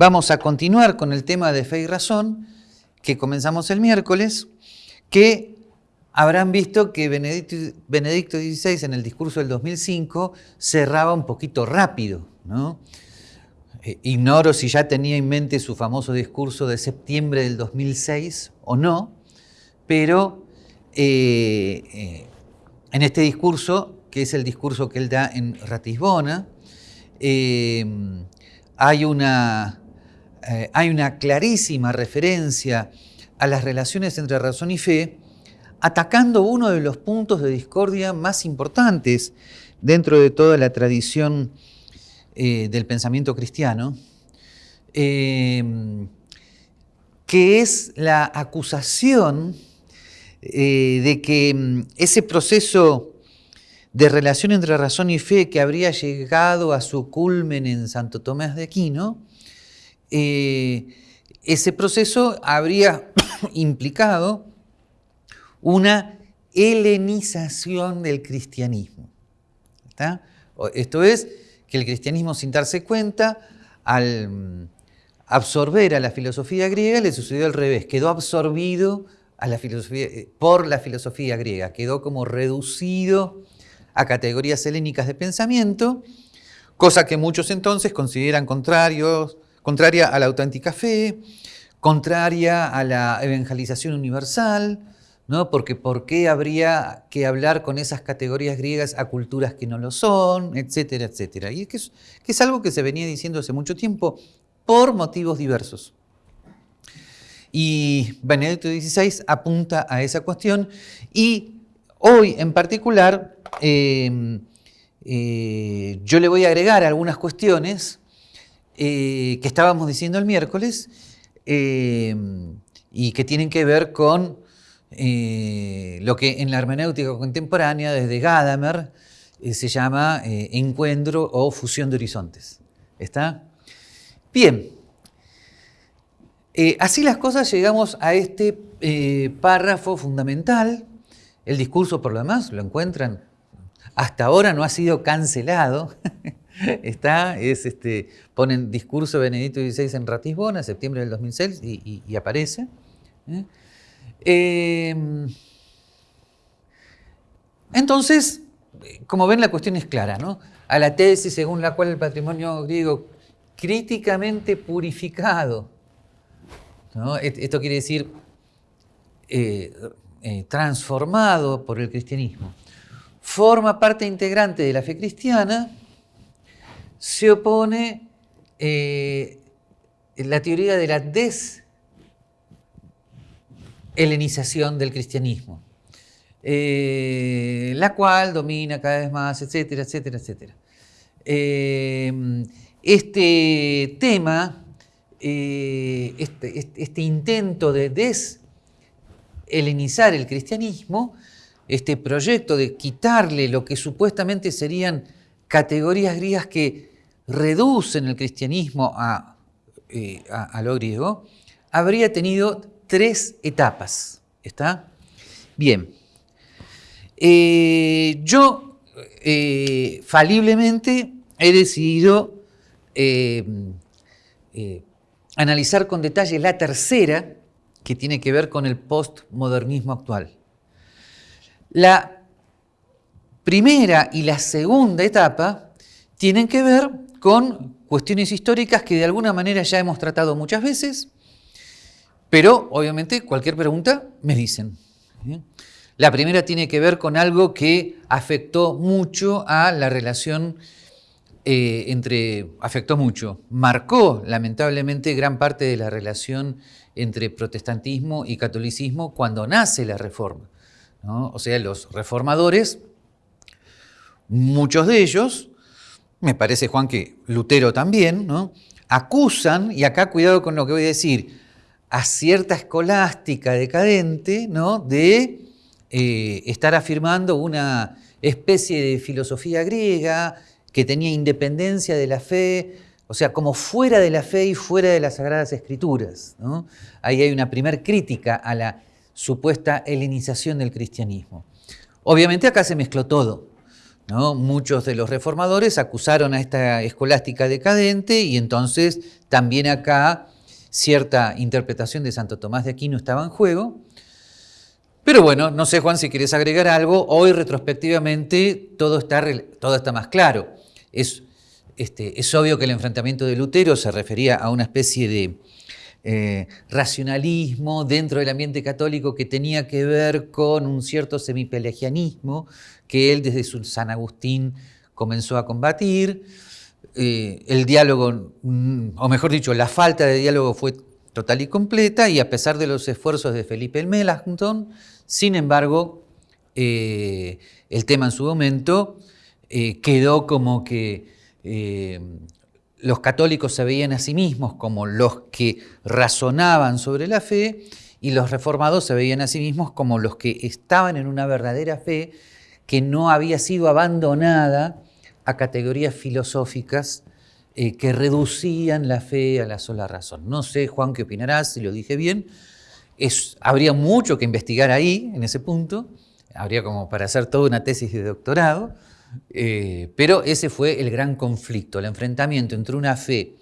vamos a continuar con el tema de fe y razón que comenzamos el miércoles, que habrán visto que Benedicto, XVI en el discurso del 2005 cerraba un poquito rápido. ¿no? Eh, ignoro si ya tenía en mente su famoso discurso de septiembre del 2006 o no, pero eh, eh, en este discurso, que es el discurso que él da en Ratisbona, hay, una, hay una clarísima referencia a las relaciones entre razón y fe, atacando uno de los puntos de discordia más importantes dentro de toda la tradición eh, del pensamiento cristiano, eh, que es la acusación eh, de que mm, ese proceso de relación entre razón y fe que habría llegado a su culmen en Santo Tomás de Aquino, ese proceso habría implicado una helenización del cristianismo. Esto es, que el cristianismo sin darse cuenta, al absorber a la filosofía griega, le sucedió al revés, quedó absorbido eh, por la filosofía griega, quedó como reducido a categorías helénicas de pensamiento, cosa que muchos entonces consideran contrarios, contraria a la auténtica fe, contraria a la evangelización universal, ¿no? Porque ¿por qué habría que hablar con esas categorías griegas a culturas que no lo son, etcétera, etcétera? Y es que es, algo que se venía diciendo hace mucho tiempo por motivos diversos. Y Benedicto XVI apunta a esa cuestión y hoy en particular em, eh, yo le voy a agregar algunas cuestiones eh, que estábamos diciendo el miércoles em, y que tienen que ver con eh, lo que en la hermenéutica contemporánea, desde Gadamer, eh, se llama eh, encuentro o fusión de horizontes. ¿Está? Bien. así las cosas llegamos a este párrafo fundamental. El discurso, por lo demás, lo encuentran. Hasta ahora no ha sido cancelado. Está, es este, ponen discurso de Benedicto XVI en Ratisbona, septiembre del 2006, y, aparece. Em, entonces, como ven, la cuestión es clara, ¿no? A la tesis según la cual el patrimonio griego críticamente purificado, esto quiere decir eh, eh, transformado por el cristianismo, forma parte integrante de la fe cristiana, se opone eh, la teoría de la des helenización del cristianismo, eh, la cual domina cada vez más, etcétera, etcétera, etcétera. Eh, este tema, este, este, este, intento de deshelenizar el cristianismo, este proyecto de quitarle lo que supuestamente serían categorías griegas que reducen el cristianismo a, a lo griego, habría tenido tres etapas. ¿Está? Bien. Eh, yo eh, faliblemente he decidido eh, analizar con detalle la tercera, que tiene que ver con el postmodernismo actual. La primera y la segunda etapa tienen que ver con cuestiones históricas que de alguna manera ya hemos tratado muchas veces, pero, obviamente, cualquier pregunta me dicen. La primera tiene que ver con algo que afectó mucho a la relación eh, entre, afectó mucho, marcó lamentablemente gran parte de la relación entre protestantismo y catolicismo cuando nace la reforma. O sea, los reformadores, muchos de ellos, me parece Juan que Lutero también, acusan, y acá cuidado con lo que voy a decir, a cierta escolástica decadente ¿no? de eh, estar afirmando una especie de filosofía griega que tenía independencia de la fe, o sea, como fuera de la fe y fuera de las Sagradas Escrituras. Ahí hay una primer crítica a la supuesta helenización del cristianismo. Obviamente acá se mezcló todo. Muchos de los reformadores acusaron a esta escolástica decadente y entonces también acá cierta interpretación de Santo Tomás de Aquino estaba en juego. Pero bueno, no sé Juan si quieres agregar algo, hoy retrospectivamente todo está, todo está más claro. Es, este, es obvio que el enfrentamiento de Lutero se refería a una especie de eh, racionalismo dentro del ambiente católico que tenía que ver con un cierto semipelagianismo que él desde su San Agustín comenzó a combatir. Eh, el diálogo, mm, o mejor dicho, la falta de diálogo fue total y completa y a pesar de los esfuerzos de Felipe el Melanchthon, sin embargo, eh, el tema en su momento quedó como que los católicos se veían a sí mismos como los que razonaban sobre la fe y los reformados se veían a sí mismos como los que estaban en una verdadera fe que no había sido abandonada a categorías filosóficas eh, que reducían la fe a la sola razón. No sé, Juan, qué opinarás, si lo dije bien. Habría mucho que investigar ahí, en ese punto. Habría como para hacer toda una tesis de doctorado. Eh, pero ese fue el gran conflicto, el enfrentamiento entre una fe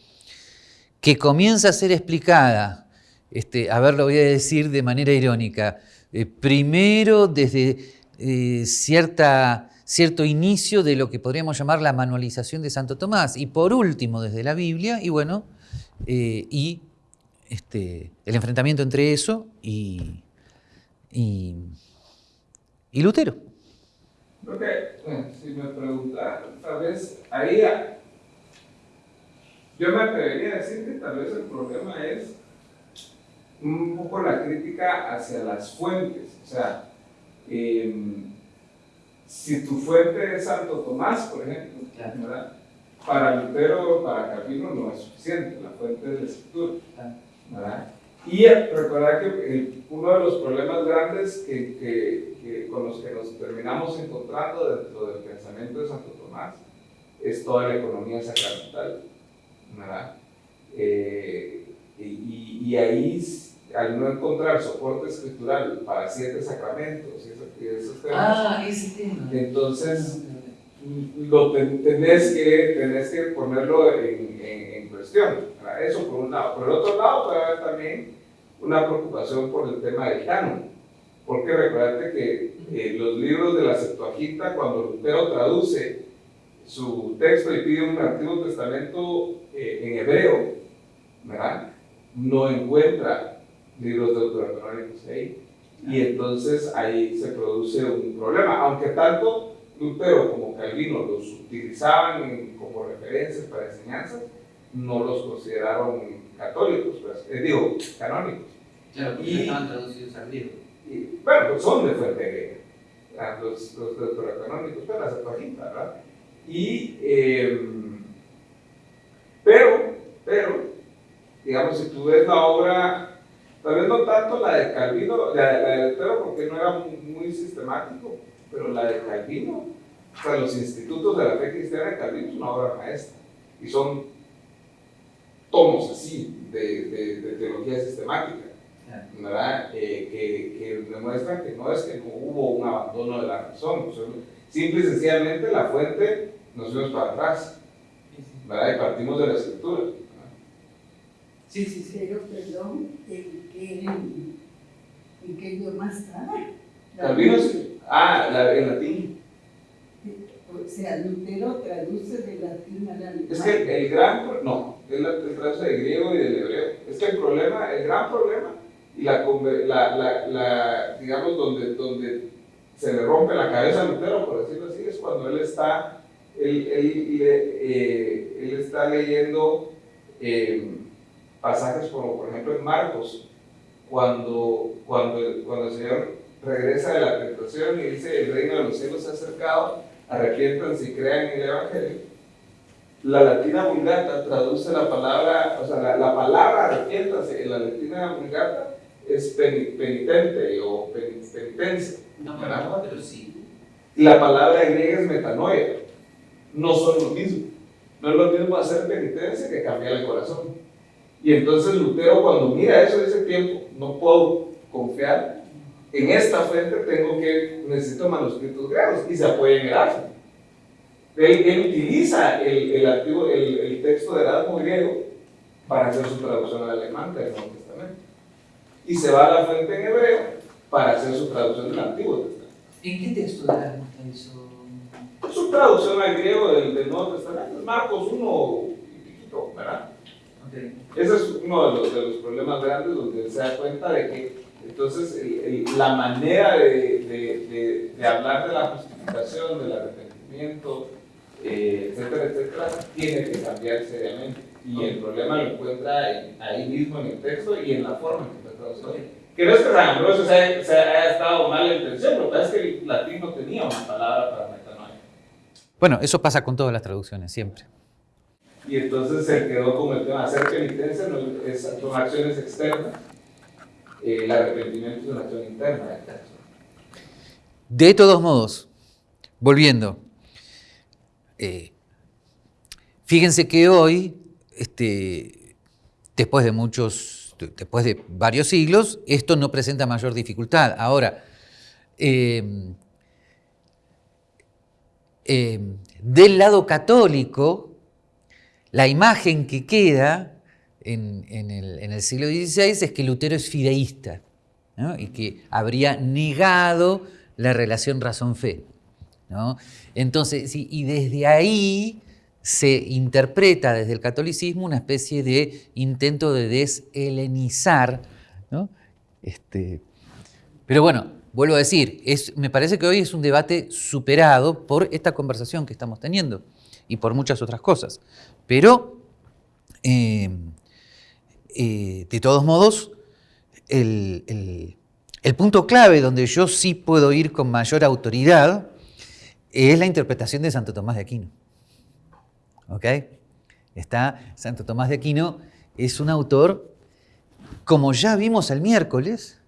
que comienza a ser explicada, este, a ver, lo voy a decir de manera irónica, eh, primero desde eh, cierta, cierto inicio de lo que podríamos llamar la manualización de Santo Tomás, y por último desde la Biblia, y bueno, y este, el enfrentamiento entre eso y, y Lutero. Creo que, si me preguntan, tal vez ahí, yo me atrevería a decir que tal vez el problema es un poco la crítica hacia las fuentes. O sea, em, si tu fuente es Santo Tomás, por ejemplo, ¿verdad? para Lutero, para Calvino no es suficiente, la fuente es la escritura. ¿verdad? Y recordar que uno de los problemas grandes que, que, con los que nos terminamos encontrando dentro del pensamiento de Santo Tomás es toda la economía sacramental. ¿verdad? Eh, y, y, ahí, al no encontrar soporte escritural para siete sacramentos y esos, temas, ah, entonces lo tenés, que, tenés que ponerlo en, en, cuestión. Eso por un lado. Por el otro lado puede haber también una preocupación por el tema del canon. Porque recuerda que eh, los libros de la Septuaginta, cuando Lutero traduce su texto y pide un Antiguo Testamento eh, en hebreo, ¿verdad? no encuentra libros deuterocanónicos ahí. Y entonces ahí se produce un problema, aunque tanto Lutero como Calvino los utilizaban como referencias para enseñanzas, no los consideraron católicos, pues, eh, digo, canónicos. Claro, y, estaban traducidos al. Y, bueno, pues son de fuente griega, los, los deuterocanónicos, pero la Septuaginta, ¿verdad? Y, eh, pero, pero, digamos, si tú ves la obra, tal vez no tanto la de Calvino, la, la de Lutero, porque no era muy, muy sistemático, pero la de Calvino, o sea, los institutos de la fe cristiana de Calvino es una obra maestra. Y son tomos así de, de, teología sistemática, ¿verdad? Eh, que, que, demuestran que no es que no hubo un abandono de la razón, simple y sencillamente la fuente nos fuimos para atrás, ¿verdad? Y partimos de la escritura. Sí, sí, sí. Pero, perdón, ¿en qué, en qué idioma estaba? Calvino, ah, la, en latín. O sea, Lutero traduce de latín al alemán. Es que el gran, no, él traduce de griego y del hebreo. Es que el problema, el gran problema, y la, la, la, digamos, donde, donde se le rompe la cabeza a Lutero, por decirlo así, es cuando él está, él, él, eh, él está leyendo eh, pasajes como, por ejemplo, en Marcos, cuando, cuando, cuando el Señor regresa de la tentación y dice, el reino de los cielos se ha acercado, arrepiéntanse y crean en el Evangelio. La latina vulgata traduce la palabra, o sea, la, la palabra arrepiéntase en la latina vulgata es penitente o penitencia. No, pero sí. La palabra griega es metanoia. No son lo mismo. No es lo mismo hacer penitencia que cambiar el corazón. Y entonces Lutero cuando mira eso ese tiempo, no puedo confiar en esta fuente tengo que, necesito manuscritos griegos y se apoya en Erasmo. Él, utiliza el, el, antiguo, el, el, texto de Erasmo griego para hacer su traducción al alemán del Nuevo Testamento. Y se va a la fuente en hebreo para hacer su traducción del Antiguo Testamento. ¿En qué texto de Erasmo está eso? Es su traducción al griego del, del Nuevo Testamento, Marcos 1 y piquito, ¿verdad? Okay. Ese es uno de los, de los problemas grandes donde se da cuenta de que entonces el, el, la manera de, de, de, hablar de la justificación, del arrepentimiento, eh, etcétera, etcétera, tiene que cambiar seriamente. Y el problema lo encuentra ahí mismo en el texto y en la forma en que está traducido. Que no es que San Ambrosio se haya, se haya estado mal en intención, que es que el latín no tenía una palabra para metanoia. Bueno, eso pasa con todas las traducciones, siempre. Y entonces se quedó con el tema hacer penitencia, no, es, son acciones externas. Eh, el arrepentimiento es una acción interna. De todos modos, volviendo, eh, fíjense que hoy, este, después de muchos, después de varios siglos, esto no presenta mayor dificultad. Ahora, eh, eh, del lado católico, la imagen que queda en, el, siglo XVI es que Lutero es fideísta y que habría negado la relación razón-fe. Entonces, y desde ahí se interpreta desde el catolicismo una especie de intento de deshelenizar. Este, pero bueno, vuelvo a decir, me parece que hoy es un debate superado por esta conversación que estamos teniendo y por muchas otras cosas. Pero, eh, eh, de todos modos, el, el punto clave donde yo sí puedo ir con mayor autoridad es la interpretación de Santo Tomás de Aquino. ¿Ok? Está, Santo Tomás de Aquino es un autor, como ya vimos el miércoles,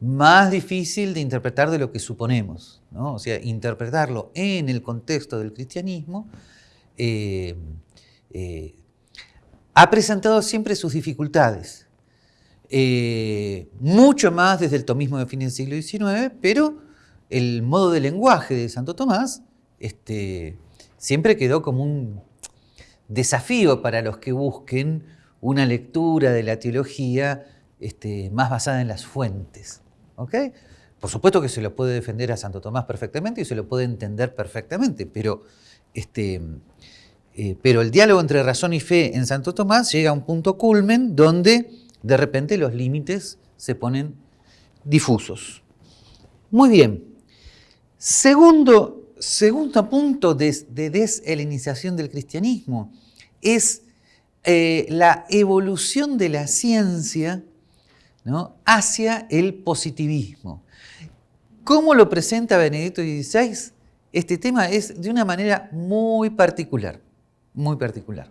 más difícil de interpretar de lo que suponemos. ¿no? O sea, interpretarlo en el contexto del cristianismo eh, eh, ha presentado siempre sus dificultades. Eh, mucho más desde el tomismo de fin del siglo XIX, pero el modo de lenguaje de Santo Tomás este, siempre quedó como un desafío para los que busquen una lectura de la teología este, más basada en las fuentes. Por supuesto que se lo puede defender a Santo Tomás perfectamente y se lo puede entender perfectamente, pero, este, eh, pero el diálogo entre razón y fe en Santo Tomás llega a un punto culmen donde de repente los límites se ponen difusos. Muy bien, Segundo, segundo punto de, deshelenización del cristianismo es eh, la evolución de la ciencia hacia el positivismo. ¿Cómo lo presenta Benedicto XVI? Este tema es de una manera muy particular, muy particular.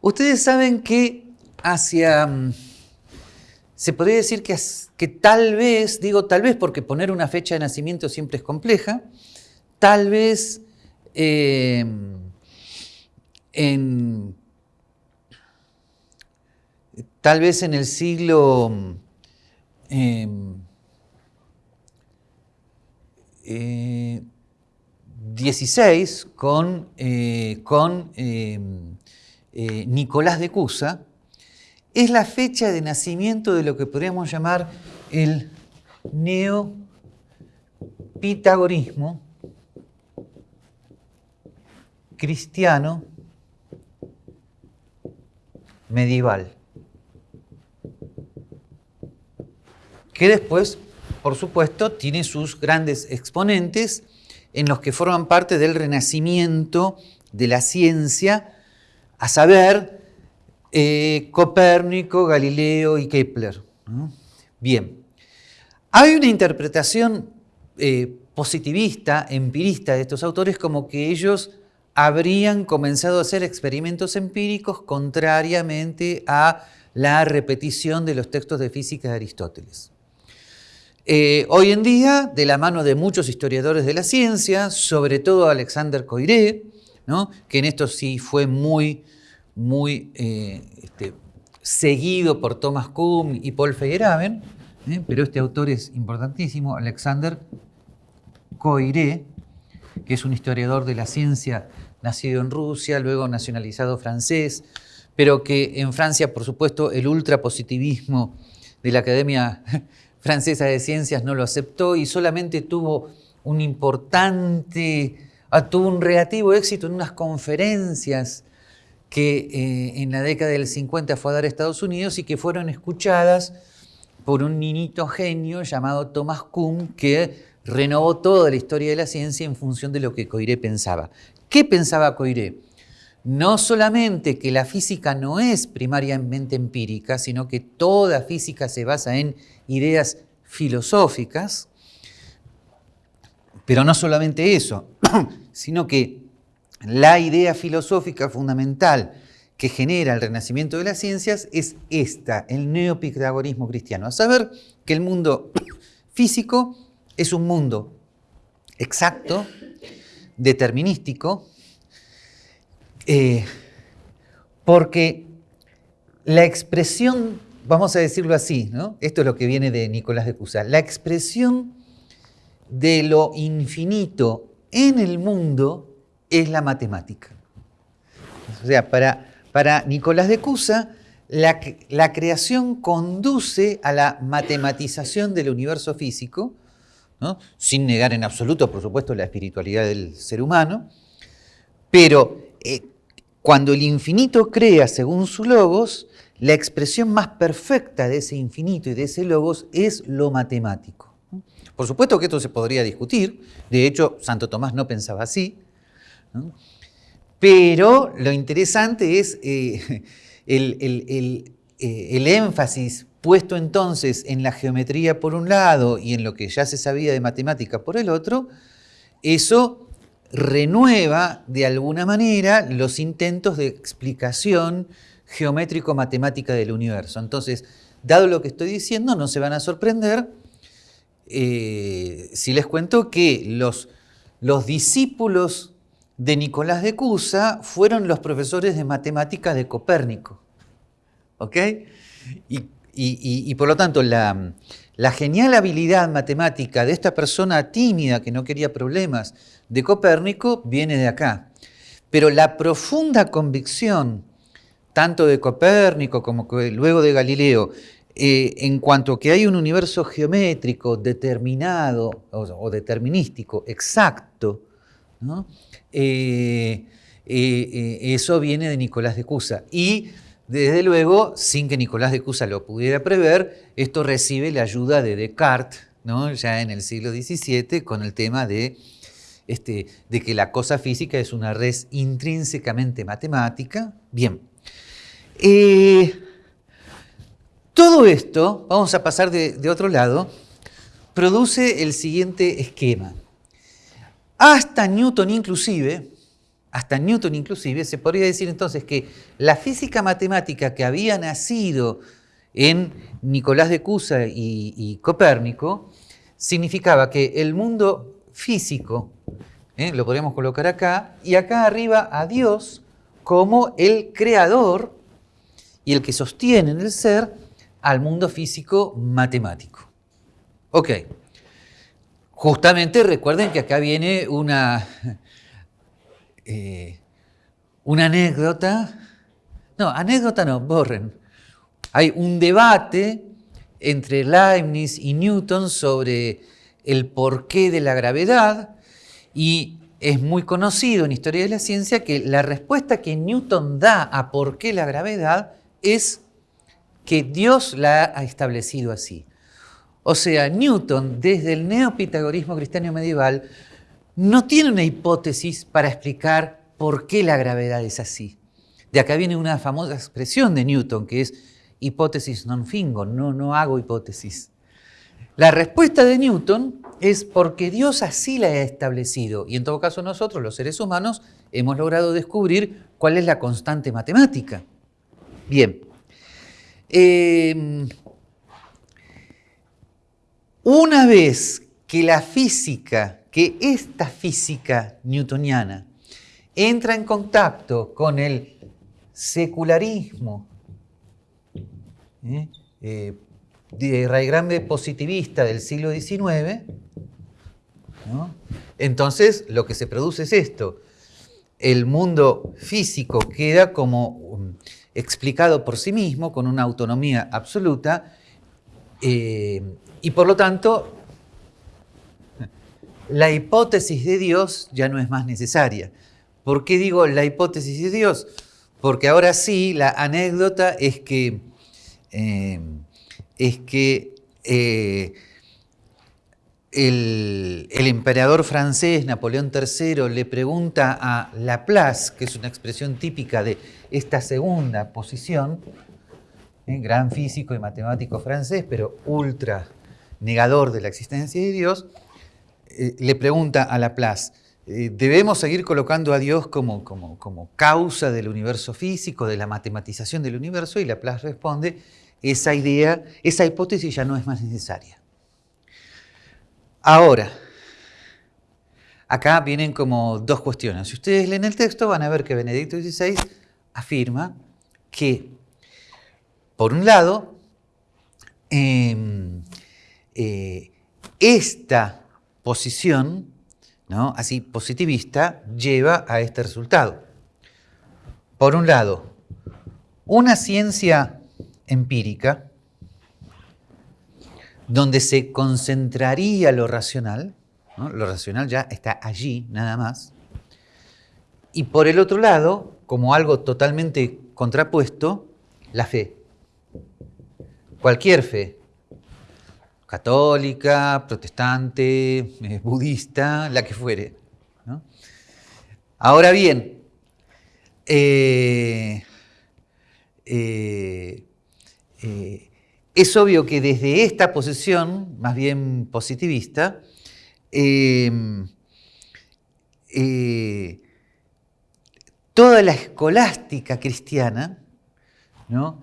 Ustedes saben que hacia... Mm, se podría decir que, que tal vez, digo tal vez porque poner una fecha de nacimiento siempre es compleja, tal vez em, en, tal vez en el siglo mm, em, eh, 16 con, eh, con eh, eh, Nicolás de Cusa, es la fecha de nacimiento de lo que podríamos llamar el neopitagorismo cristiano medieval, que después, por supuesto, tiene sus grandes exponentes en los que forman parte del renacimiento de la ciencia, a saber, eh, Copérnico, Galileo y Kepler. Bien, hay una interpretación eh, positivista, empirista de estos autores como que ellos habrían comenzado a hacer experimentos empíricos contrariamente a la repetición de los textos de física de Aristóteles. Eh, hoy en día, de la mano de muchos historiadores de la ciencia, sobre todo Alexander Coiré, que en esto sí fue muy muy eh, este, seguido por Thomas Kuhn y Paul Feyerabend, ¿eh? pero este autor es importantísimo, Alexander Coiré, que es un historiador de la ciencia nacido en Rusia, luego nacionalizado francés, pero que en Francia, por supuesto, el ultrapositivismo de la Academia Francesa de Ciencias no lo aceptó y solamente tuvo un importante, ah, tuvo un relativo éxito en unas conferencias que eh, en la década del 50 fue a dar a Estados Unidos y que fueron escuchadas por un niñito genio llamado Thomas Kuhn que renovó toda la historia de la ciencia en función de lo que Coiré pensaba. ¿Qué pensaba Coiré? No solamente que la física no es primariamente empírica, sino que toda física se basa en ideas filosóficas, pero no solamente eso, sino que la idea filosófica fundamental que genera el renacimiento de las ciencias es esta, el neopitagorismo cristiano, a saber que el mundo físico es un mundo exacto, determinístico, eh, porque la expresión, vamos a decirlo así, esto es lo que viene de Nicolás de Cusa, la expresión de lo infinito en el mundo es la matemática. O sea, para, Nicolás de Cusa, la, la, creación conduce a la matematización del universo físico, sin negar en absoluto, por supuesto, la espiritualidad del ser humano, pero eh, cuando el infinito crea según su logos, la expresión más perfecta de ese infinito y de ese logos es lo matemático. Por supuesto que esto se podría discutir, de hecho Santo Tomás no pensaba así, pero lo interesante es eh, el, eh, el énfasis puesto entonces en la geometría por un lado y en lo que ya se sabía de matemática por el otro, eso renueva de alguna manera los intentos de explicación geométrico-matemática del universo. Entonces, dado lo que estoy diciendo, no se van a sorprender eh, si les cuento que los, los discípulos de Nicolás de Cusa fueron los profesores de matemática de Copérnico. ¿Ok? Y y, por lo tanto, la, genial habilidad matemática de esta persona tímida que no quería problemas de Copérnico viene de acá. Pero la profunda convicción, tanto de Copérnico como luego de Galileo, eh, en cuanto que hay un universo geométrico determinado o, determinístico, exacto, eh, eh, eso viene de Nicolás de Cusa. Y desde luego, sin que Nicolás de Cusa lo pudiera prever, esto recibe la ayuda de Descartes, ¿no? ya en el siglo XVII, con el tema de, este, de que la cosa física es una red intrínsecamente matemática. Bien. Eh, todo esto, vamos a pasar de otro lado, produce el siguiente esquema. Hasta Newton inclusive, hasta Newton inclusive, se podría decir entonces que la física matemática que había nacido en Nicolás de Cusa y, Copérnico significaba que el mundo físico, ¿eh? lo podríamos colocar acá, y acá arriba a Dios como el creador y el que sostiene en el ser al mundo físico matemático. Ok. Justamente recuerden que acá viene una, eh, una anécdota, no, anécdota no, borren. Hay un debate entre Leibniz y Newton sobre el porqué de la gravedad y es muy conocido en historia de la ciencia que la respuesta que Newton da a por qué la gravedad es que Dios la ha establecido así. O sea, Newton, desde el neopitagorismo cristiano medieval, no tiene una hipótesis para explicar por qué la gravedad es así. De acá viene una famosa expresión de Newton que es hipótesis non fingo, no, no hago hipótesis. La respuesta de Newton es porque Dios así la ha establecido y en todo caso nosotros, los seres humanos, hemos logrado descubrir cuál es la constante matemática. Bien, em, una vez que la física que esta física newtoniana entra en contacto con el secularismo ¿eh? eh, de raigambre positivista del siglo XIX, Entonces, lo que se produce es esto. El mundo físico queda como um, explicado por sí mismo, con una autonomía absoluta, eh, y por lo tanto, la hipótesis de Dios ya no es más necesaria. ¿Por qué digo la hipótesis de Dios? Porque ahora sí, la anécdota es que, eh, es que eh, el, emperador francés Napoleón III le pregunta a Laplace, que es una expresión típica de esta segunda posición, ¿eh? gran físico y matemático francés, pero ultra negador de la existencia de Dios, le pregunta a Laplace, eh, ¿Debemos seguir colocando a Dios como, como, como, causa del universo físico, de la matematización del universo? Y Laplace responde, esa idea, esa hipótesis ya no es más necesaria. Ahora, acá vienen como dos cuestiones. Si ustedes leen el texto van a ver que Benedicto XVI afirma que, por un lado, em, eh, esta posición así positivista, lleva a este resultado. Por un lado, una ciencia empírica donde se concentraría lo racional, lo racional ya está allí nada más, y por el otro lado, como algo totalmente contrapuesto, la fe. Cualquier fe, católica, protestante, eh, budista, la que fuere. Ahora bien, eh, eh, es obvio que desde esta posición, más bien positivista, toda la escolástica cristiana ¿no?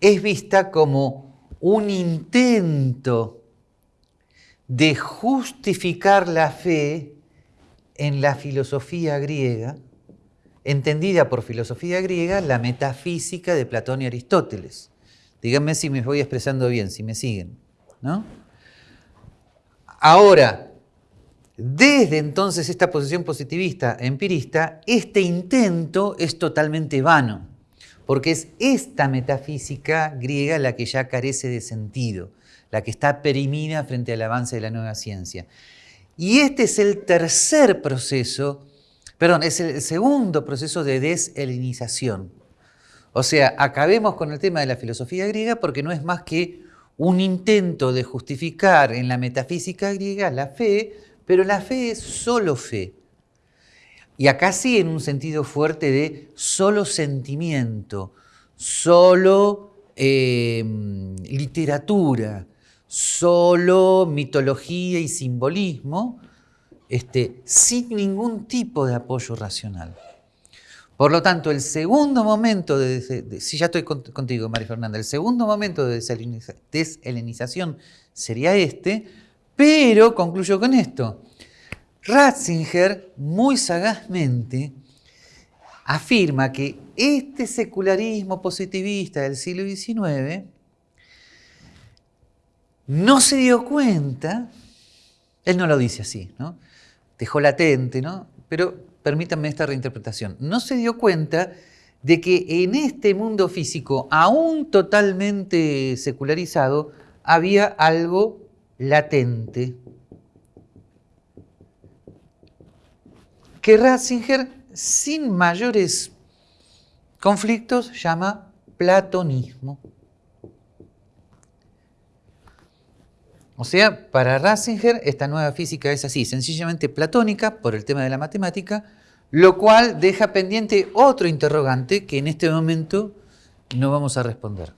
es vista como un intento de justificar la fe en la filosofía griega, entendida por filosofía griega la metafísica de Platón y Aristóteles. Díganme si me voy expresando bien, si me siguen. ¿no? Ahora, desde entonces esta posición positivista empirista, este intento es totalmente vano porque es esta metafísica griega la que ya carece de sentido, la que está perimida frente al avance de la nueva ciencia. Y este es el tercer proceso, perdón, es el segundo proceso de deshelenización. O sea, acabemos con el tema de la filosofía griega porque no es más que un intento de justificar en la metafísica griega la fe, pero la fe es solo fe. Y acá sí en un sentido fuerte de solo sentimiento, solo em, literatura, solo mitología y simbolismo, este, sin ningún tipo de apoyo racional. Por lo tanto, el segundo momento de, si ya estoy contigo, María Fernanda, el segundo momento de deshelenización sería este, pero concluyo con esto. Ratzinger, muy sagazmente, afirma que este secularismo positivista del siglo XIX no se dio cuenta, él no lo dice así, dejó latente, pero permítanme esta reinterpretación, no se dio cuenta de que en este mundo físico, aún totalmente secularizado, había algo latente, que Ratzinger, sin mayores conflictos, llama platonismo. O sea, para Ratzinger esta nueva física es así, sencillamente platónica por el tema de la matemática, lo cual deja pendiente otro interrogante que en este momento no vamos a responder.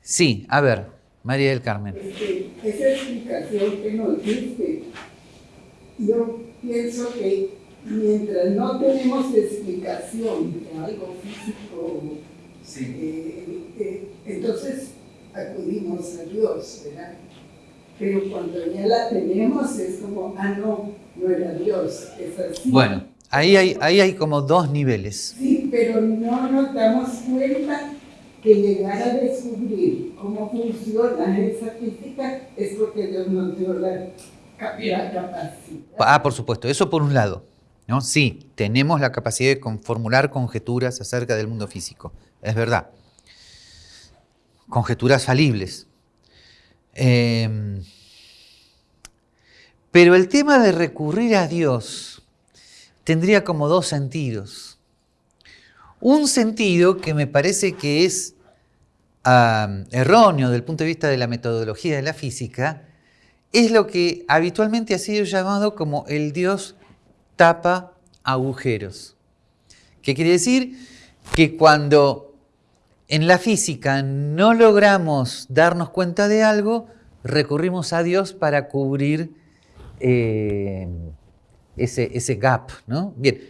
Sí, a ver, María del Carmen. esa explicación que nos diste, yo pienso que mientras no tenemos explicación de algo físico, eh, eh, entonces acudimos a Dios, ¿verdad? Pero cuando ya la tenemos es como, ah, no, no era Dios, es así. Bueno, ahí hay, ahí hay como dos niveles. Sí, pero no nos damos cuenta que llegar a descubrir cómo funciona esa física es porque Dios nos dio la La capacidad. Ah, por supuesto, eso por un lado. ¿No? Sí, tenemos la capacidad de formular conjeturas acerca del mundo físico, es verdad. Conjeturas falibles. Em, pero el tema de recurrir a Dios tendría como dos sentidos. Un sentido que me parece que es erróneo desde el punto de vista de la metodología de la física, es lo que habitualmente ha sido llamado como el Dios tapa agujeros. ¿Qué quiere decir? Que cuando en la física no logramos darnos cuenta de algo, recurrimos a Dios para cubrir eh, ese, ese, gap. ¿no? Bien.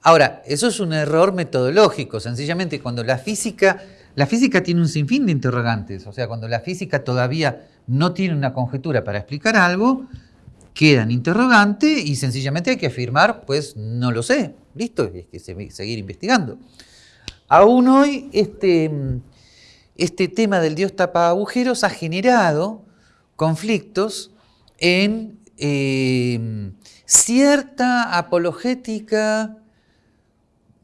Ahora, eso es un error metodológico. Sencillamente, cuando la física, la física tiene un sinfín de interrogantes, o sea, cuando la física todavía no tiene una conjetura para explicar algo, quedan interrogante y sencillamente hay que afirmar, pues no lo sé, listo, hay que seguir investigando. Aún hoy este, este tema del Dios tapa agujeros ha generado conflictos en eh, cierta apologética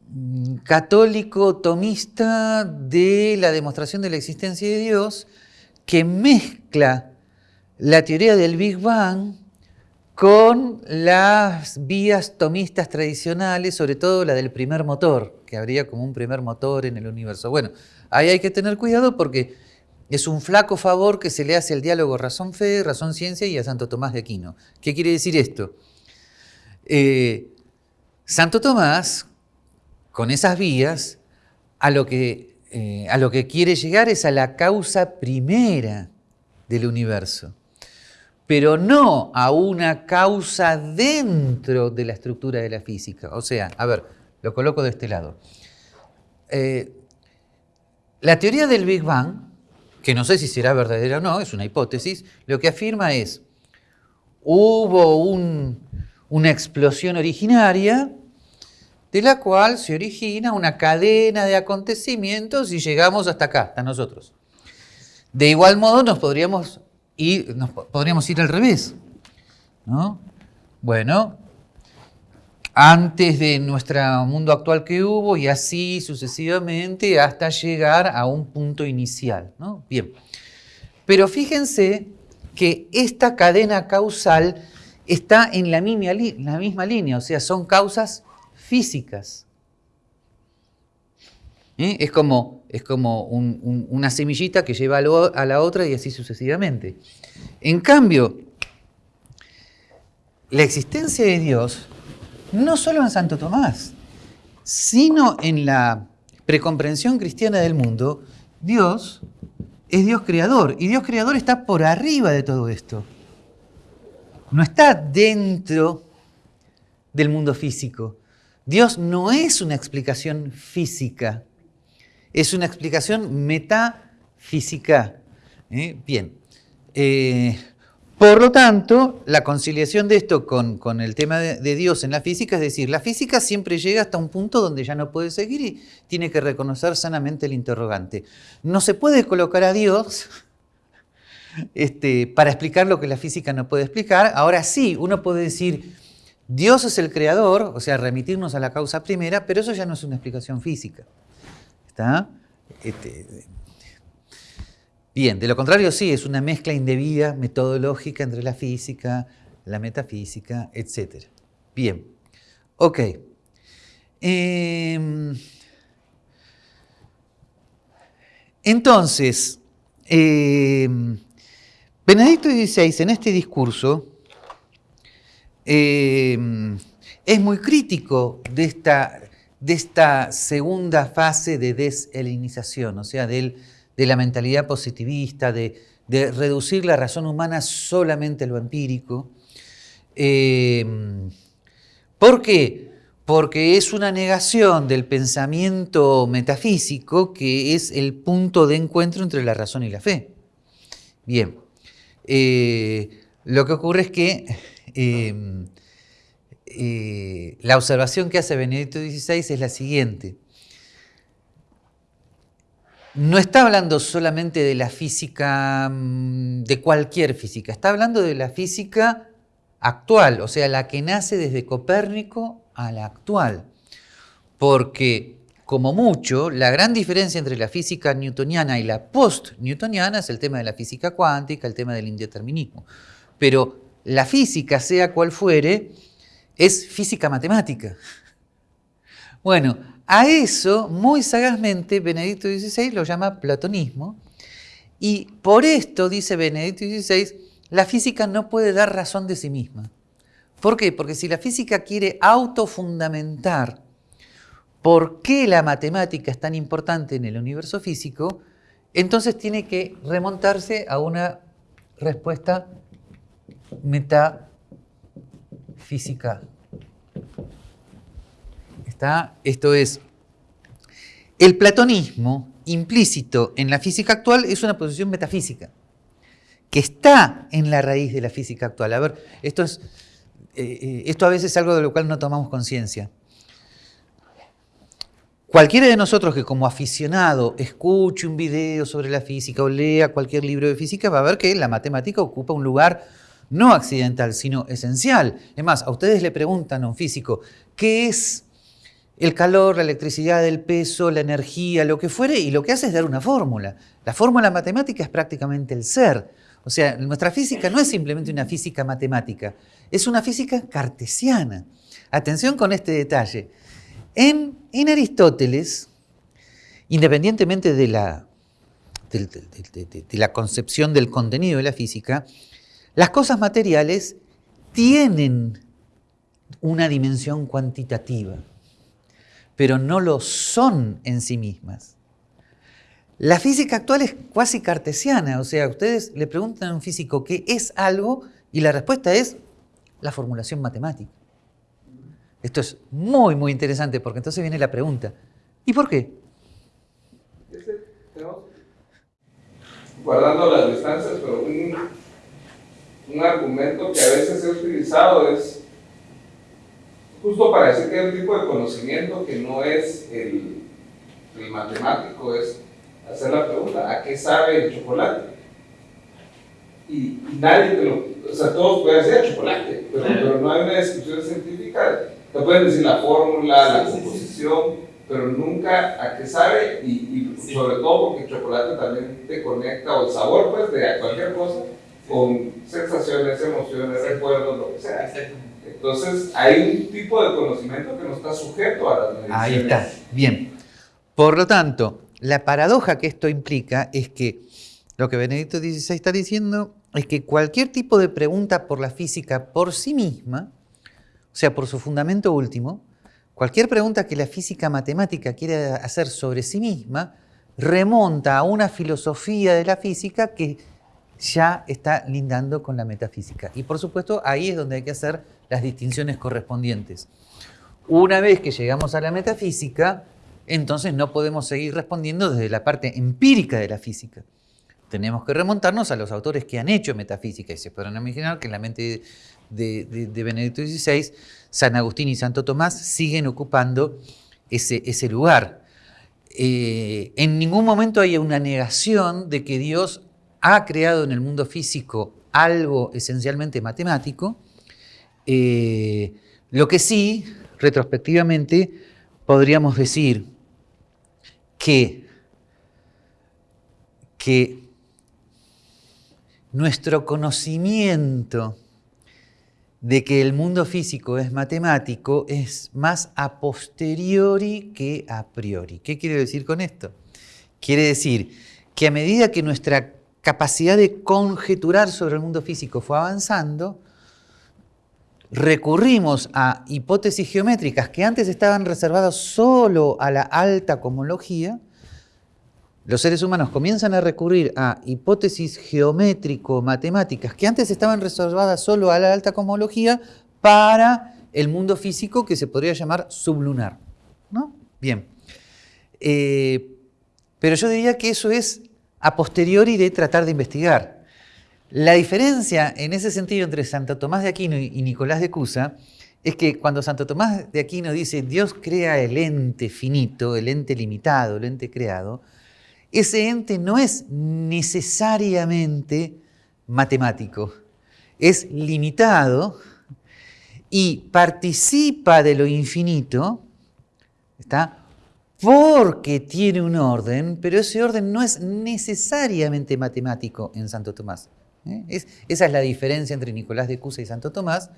mm, católico tomista de la demostración de la existencia de Dios que mezcla la teoría del Big Bang con las vías tomistas tradicionales, sobre todo la del primer motor, que habría como un primer motor en el universo. Bueno, ahí hay que tener cuidado porque es un flaco favor que se le hace al diálogo razón-fe, razón-ciencia y a Santo Tomás de Aquino. ¿Qué quiere decir esto? Eh, Santo Tomás, con esas vías, a lo, que, eh, a lo que quiere llegar es a la causa primera del universo pero no a una causa dentro de la estructura de la física. O sea, a ver, lo coloco de este lado. Eh, la teoría del Big Bang, que no sé si será verdadera o no, es una hipótesis, lo que afirma es, hubo una explosión originaria de la cual se origina una cadena de acontecimientos y llegamos hasta acá, hasta nosotros. De igual modo nos podríamos y podríamos ir al revés. ¿no? Bueno, antes de nuestro mundo actual que hubo y así sucesivamente hasta llegar a un punto inicial. ¿no? Bien, pero fíjense que esta cadena causal está en la misma, la misma línea, o sea, son causas físicas. ¿Eh? Es como, es como una semillita que lleva a, la otra y así sucesivamente. En cambio, la existencia de Dios, no solo en Santo Tomás, sino en la precomprensión cristiana del mundo, Dios es Dios creador y Dios creador está por arriba de todo esto. No está dentro del mundo físico. Dios no es una explicación física es una explicación metafísica. ¿eh? Bien. Eh, por lo tanto, la conciliación de esto con, el tema de, Dios en la física, es decir, la física siempre llega hasta un punto donde ya no puede seguir y tiene que reconocer sanamente el interrogante. No se puede colocar a Dios este, para explicar lo que la física no puede explicar. Ahora sí, uno puede decir, Dios es el creador, o sea, remitirnos a la causa primera, pero eso ya no es una explicación física. Este, bien, de lo contrario sí, es una mezcla indebida metodológica entre la física, la metafísica, etc. Bien, ok. Em, entonces, em, Benedicto XVI en este discurso em, es muy crítico de esta de esta segunda fase de deshelenización, o sea, de la mentalidad positivista, de, reducir la razón humana solamente a lo empírico. Em, ¿Por qué? Porque es una negación del pensamiento metafísico que es el punto de encuentro entre la razón y la fe. Bien, eh, lo que ocurre es que em, eh, la observación que hace Benedicto XVI es la siguiente. no está hablando solamente de la física, mm, de cualquier física, está hablando de la física actual, o sea, la que nace desde Copérnico a la actual. Porque, como mucho, la gran diferencia entre la física newtoniana y la post-newtoniana es el tema de la física cuántica, el tema del indeterminismo. Pero la física, sea cual fuere, es física matemática. Bueno, a eso, muy sagazmente, Benedicto XVI lo llama platonismo, y por esto, dice Benedicto XVI, la física no puede dar razón de sí misma. ¿Por qué? Porque si la física quiere autofundamentar por qué la matemática es tan importante en el universo físico, entonces tiene que remontarse a una respuesta metafísica esto es, el platonismo implícito en la física actual es una posición metafísica, que está en la raíz de la física actual. A ver, esto, es, eh, eh, esto a veces es algo de lo cual no tomamos conciencia. Cualquiera de nosotros que como aficionado escuche un video sobre la física o lea cualquier libro de física va a ver que la matemática ocupa un lugar no accidental, sino esencial. Es más, a ustedes le preguntan a un físico, ¿qué es el calor, la electricidad, el peso, la energía, lo que fuere, y lo que hace es dar una fórmula. La fórmula matemática es prácticamente el ser. O sea, nuestra física no es simplemente una física matemática, es una física cartesiana. Atención con este detalle. En, Aristóteles, independientemente de la, de la concepción del contenido de la física, las cosas materiales tienen una dimensión cuantitativa pero no lo son en sí mismas. La física actual es cuasi cartesiana, o sea, ustedes le preguntan a un físico qué es algo y la respuesta es la formulación matemática. Esto es muy, muy interesante porque entonces viene la pregunta, ¿y por qué? Guardando las distancias, pero un, un argumento que a veces he utilizado es justo para decir que hay un tipo de conocimiento que no es el, el matemático, es hacer la pregunta, ¿a qué sabe el chocolate? Y, nadie te lo, o sea, todos pueden decir chocolate, pero, pero, no hay una descripción científica. Te pueden decir la fórmula, la composición, pero nunca a qué sabe, y, y sobre todo porque el chocolate también te conecta, o el sabor, pues, de cualquier cosa, con sensaciones, emociones, recuerdos, lo que sea. Entonces, hay un tipo de conocimiento que no está sujeto a las mediciones. Ahí está, bien. Por lo tanto, la paradoja que esto implica es que lo que Benedicto XVI está diciendo es que cualquier tipo de pregunta por la física por sí misma, o sea, por su fundamento último, cualquier pregunta que la física matemática quiere hacer sobre sí misma, remonta a una filosofía de la física que ya está lindando con la metafísica. Y por supuesto, ahí es donde hay que hacer las distinciones correspondientes. Una vez que llegamos a la metafísica, entonces no podemos seguir respondiendo desde la parte empírica de la física. Tenemos que remontarnos a los autores que han hecho metafísica y se podrán imaginar que en la mente de, Benedicto XVI, San Agustín y Santo Tomás siguen ocupando ese, ese lugar. Eh, en ningún momento hay una negación de que Dios ha creado en el mundo físico algo esencialmente matemático, eh, lo que sí, retrospectivamente, podríamos decir que, que nuestro conocimiento de que el mundo físico es matemático es más a posteriori que a priori. ¿Qué quiere decir con esto? Quiere decir que a medida que nuestra capacidad de conjeturar sobre el mundo físico fue avanzando, recurrimos a hipótesis geométricas que antes estaban reservadas solo a la alta cosmología, los seres humanos comienzan a recurrir a hipótesis geométrico-matemáticas que antes estaban reservadas solo a la alta cosmología para el mundo físico que se podría llamar sublunar. ¿no? Bien. Eh, pero yo diría que eso es a posteriori de tratar de investigar. La diferencia en ese sentido entre Santo Tomás de Aquino y Nicolás de Cusa es que cuando Santo Tomás de Aquino dice Dios crea el ente finito, el ente limitado, el ente creado, ese ente no es necesariamente matemático, es limitado y participa de lo infinito, ¿está? Porque tiene un orden, pero ese orden no es necesariamente matemático en Santo Tomás. ¿eh? esa es la diferencia entre Nicolás de Cusa y Santo Tomás.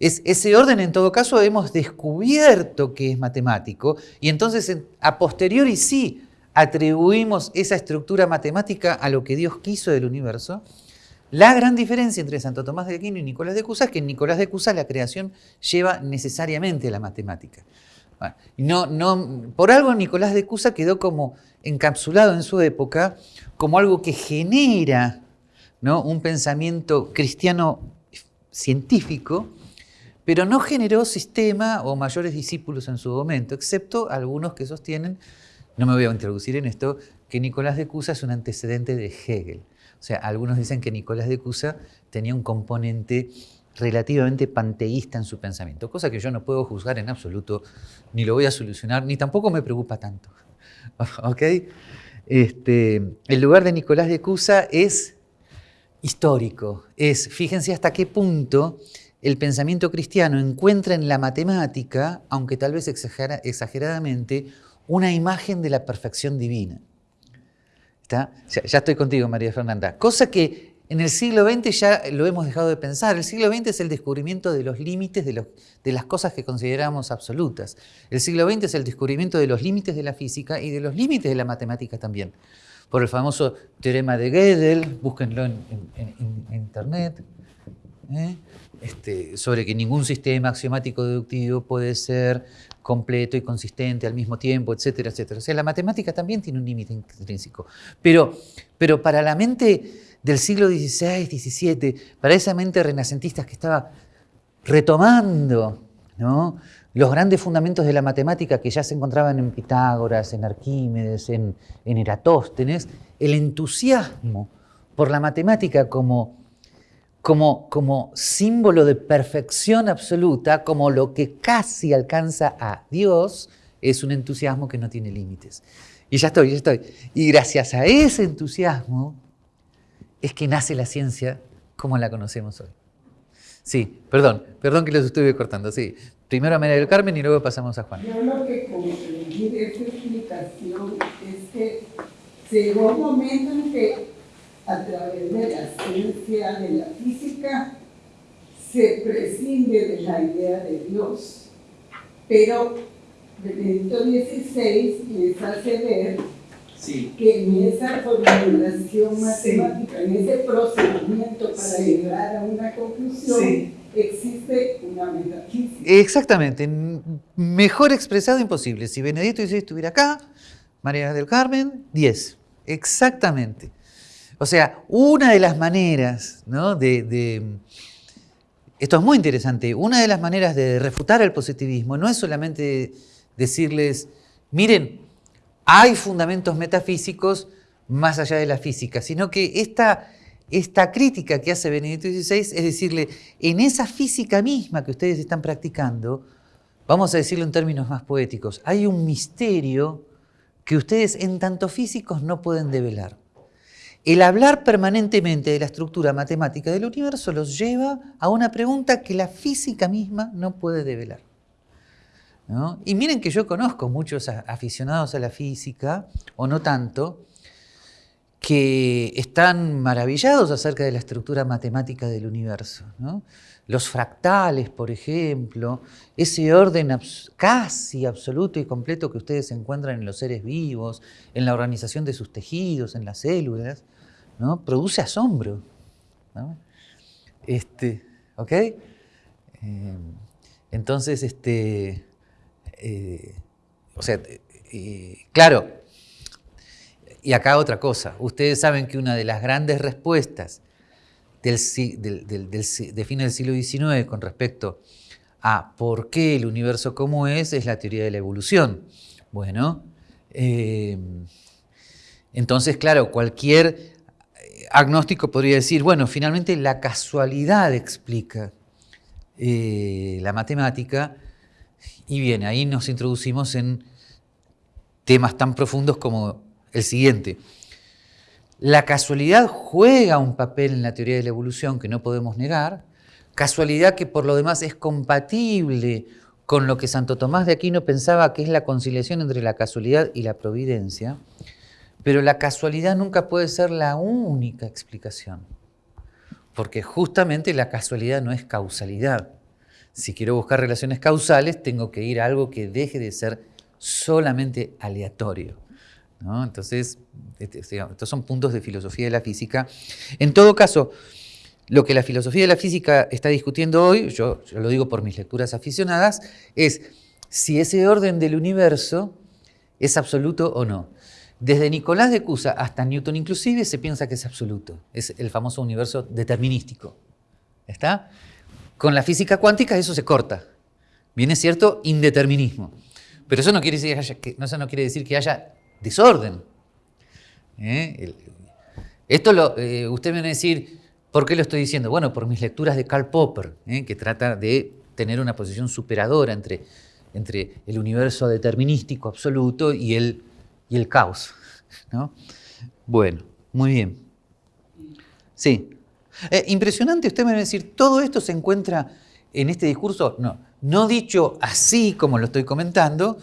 Es, ese orden, en todo caso, hemos descubierto que es matemático y entonces a posteriori sí atribuimos esa estructura matemática a lo que Dios quiso del universo. La gran diferencia entre Santo Tomás de Aquino y Nicolás de Cusa es que en Nicolás de Cusa la creación lleva necesariamente la matemática. No, no, por algo Nicolás de Cusa quedó como encapsulado en su época como algo que genera ¿no? un pensamiento cristiano científico pero no generó sistema o mayores discípulos en su momento, excepto algunos que sostienen, no me voy a introducir en esto, que Nicolás de Cusa es un antecedente de Hegel. O sea, algunos dicen que Nicolás de Cusa tenía un componente relativamente panteísta en su pensamiento, cosa que yo no puedo juzgar en absoluto, ni lo voy a solucionar, ni tampoco me preocupa tanto. ¿Ok? Este, el lugar de Nicolás de Cusa es histórico, es, fíjense hasta qué punto el pensamiento cristiano encuentra en la matemática, aunque tal vez exageradamente, una imagen de la perfección divina. Ya, estoy contigo, María Fernanda. Cosa que en el siglo XX ya lo hemos dejado de pensar. El siglo XX es el descubrimiento de los límites de, de las cosas que consideramos absolutas. El siglo XX es el descubrimiento de los límites de la física y de los límites de la matemática también. Por el famoso teorema de Gödel, búsquenlo en, internet. ¿eh? Este, sobre que ningún sistema axiomático deductivo puede ser completo y consistente al mismo tiempo, etcétera, etcétera. O sea, la matemática también tiene un límite intrínseco. Pero para la mente del siglo XVI, XVII, para esa mente renacentista que estaba retomando los grandes fundamentos de la matemática que ya se encontraban en Pitágoras, en Arquímedes, en, en Eratóstenes, el entusiasmo por la matemática como como, símbolo de perfección absoluta, como lo que casi alcanza a Dios, es un entusiasmo que no tiene límites. Y ya estoy, ya estoy. Y gracias a ese entusiasmo es que nace la ciencia como la conocemos hoy. Sí, perdón, perdón que los estuve cortando, sí. Primero a María del Carmen y luego pasamos a Juan. Yo lo que comprendí de esta explicación es que llegó un momento en que a través de la ciencia de la física, se prescinde de la idea de Dios. Pero Benedicto XVI les hace ver que en esa formulación matemática, en ese procedimiento para llegar a una conclusión, existe una metafísica. Exactamente, mejor expresado imposible. Si Benedicto XVI estuviera acá, María del Carmen, 10. Exactamente. O sea, una de las maneras de, Esto es muy interesante. Una de las maneras de refutar el positivismo no es solamente decirles, miren, hay fundamentos metafísicos más allá de la física, sino que esta, crítica que hace Benedicto XVI es decirle, en esa física misma que ustedes están practicando, vamos a decirlo en términos más poéticos, hay un misterio que ustedes en tanto físicos no pueden develar. El hablar permanentemente de la estructura matemática del universo los lleva a una pregunta que la física misma no puede develar. Y miren que yo conozco muchos aficionados a la física, o no tanto, que están maravillados acerca de la estructura matemática del universo. Los fractales, por ejemplo, ese orden casi absoluto y completo que ustedes encuentran en los seres vivos, en la organización de sus tejidos, en las células. Produce asombro. Este, ¿Ok? Eh, entonces, este, eh, o sea, eh, claro, y acá otra cosa. Ustedes saben que una de las grandes respuestas del, de fin del siglo XIX con respecto a por qué el universo como es, es la teoría de la evolución. Bueno, entonces, claro, cualquier agnóstico podría decir, bueno, finalmente la casualidad explica eh, la matemática y bien, ahí nos introducimos en temas tan profundos como el siguiente. La casualidad juega un papel en la teoría de la evolución que no podemos negar, casualidad que por lo demás es compatible con lo que Santo Tomás de Aquino pensaba que es la conciliación entre la casualidad y la providencia, pero la casualidad nunca puede ser la única explicación, porque justamente la casualidad no es causalidad. Si quiero buscar relaciones causales, tengo que ir a algo que deje de ser solamente aleatorio. Entonces, este, estos son puntos de filosofía de la física. En todo caso, lo que la filosofía de la física está discutiendo hoy, yo, lo digo por mis lecturas aficionadas, es si ese orden del universo es absoluto o no. Desde Nicolás de Cusa hasta Newton inclusive se piensa que es absoluto. Es el famoso universo determinístico. ¿Está? Con la física cuántica eso se corta. Viene cierto indeterminismo. Pero eso no quiere decir que, eso no quiere decir que haya desorden. ¿Eh? esto lo, eh, usted me va a decir, ¿por qué lo estoy diciendo? Bueno, por mis lecturas de Karl Popper, ¿eh? que trata de tener una posición superadora entre, entre el universo determinístico absoluto y el, y el caos. ¿no? Bueno, muy bien. Sí. Impresionante, usted me va a decir, ¿todo esto se encuentra en este discurso? No, no dicho así como lo estoy comentando,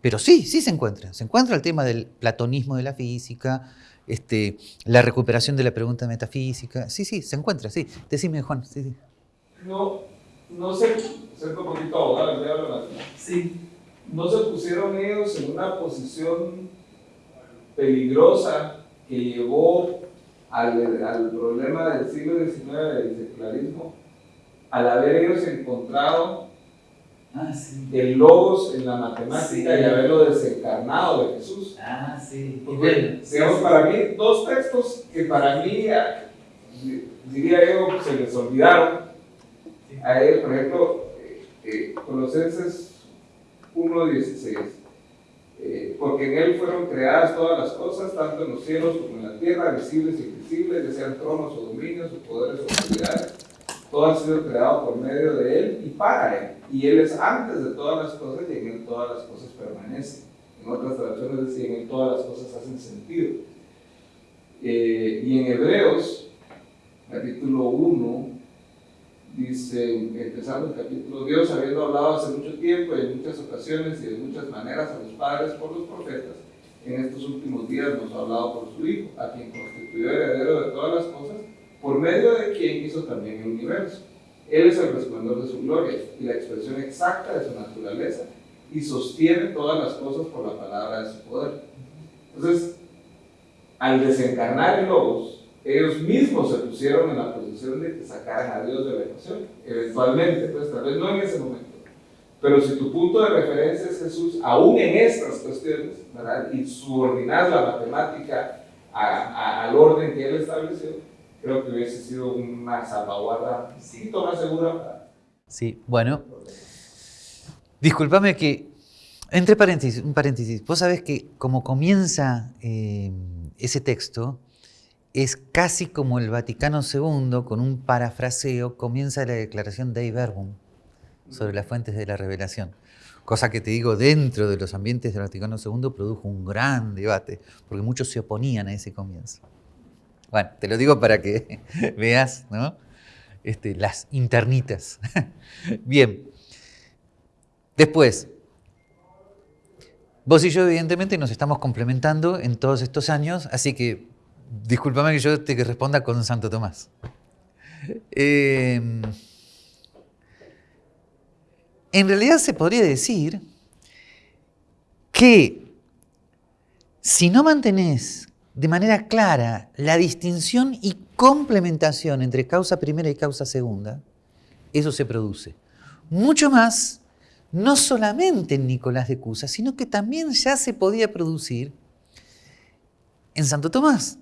pero sí, sí se encuentra. Se encuentra el tema del platonismo de la física, este, la recuperación de la pregunta metafísica. Sí, sí, se encuentra, sí. Decime, Juan. Sí, No, no sé, un poquito abogado, Sí. No se pusieron ellos en una posición peligrosa que llevó al, al problema del siglo XIX del secularismo, al haber ellos encontrado Ah, el logos en la matemática y haberlo desencarnado de Jesús. Ah, sí. Porque, digamos, para mí, dos textos que para mí, diría yo, se les olvidaron. A él, por ejemplo, eh, eh, Colosenses 1.16. Eh, porque en él fueron creadas todas las cosas, tanto en los cielos como en la tierra, visibles y invisibles, ya sean tronos o dominios o poderes o autoridades todo ha sido creado por medio de Él y para Él. Y Él es antes de todas las cosas y en Él todas las cosas permanecen. En otras traducciones en Él todas las cosas hacen sentido. Eh, y en Hebreos, capítulo 1, dice, empezando el capítulo, Dios habiendo hablado hace mucho tiempo y en muchas ocasiones y de muchas maneras a los padres por los profetas, en estos últimos días nos ha hablado por su Hijo, a quien constituyó heredero de todas las cosas por medio de quien hizo también el universo. Él es el resplandor de su gloria y la expresión exacta de su naturaleza y sostiene todas las cosas por la palabra de su poder. Entonces, al desencarnar el Logos, ellos mismos se pusieron en la posición de que sacaran a Dios de la ecuación, eventualmente, pues tal vez no en ese momento. Pero si tu punto de referencia es Jesús, aún en estas cuestiones, ¿verdad? y subordinar la matemática al orden que Él estableció, creo que hubiese sido una salvaguarda sí, más segura. Sí, bueno. Discúlpame que, entre paréntesis, un paréntesis, vos sabés que como comienza eh, ese texto, es casi como el Vaticano II, con un parafraseo, comienza la declaración de Verbum sobre las fuentes de la revelación. Cosa que te digo, dentro de los ambientes del Vaticano II produjo un gran debate, porque muchos se oponían a ese comienzo. Bueno, te lo digo para que veas ¿no? este, las internitas. Bien. Después, vos y yo evidentemente nos estamos complementando en todos estos años, así que discúlpame que yo te responda con Santo Tomás. Em, en realidad se podría decir que si no mantenés de manera clara la distinción y complementación entre causa primera y causa segunda, eso se produce. Mucho más, no solamente en Nicolás de Cusa, sino que también ya se podía producir en Santo Tomás.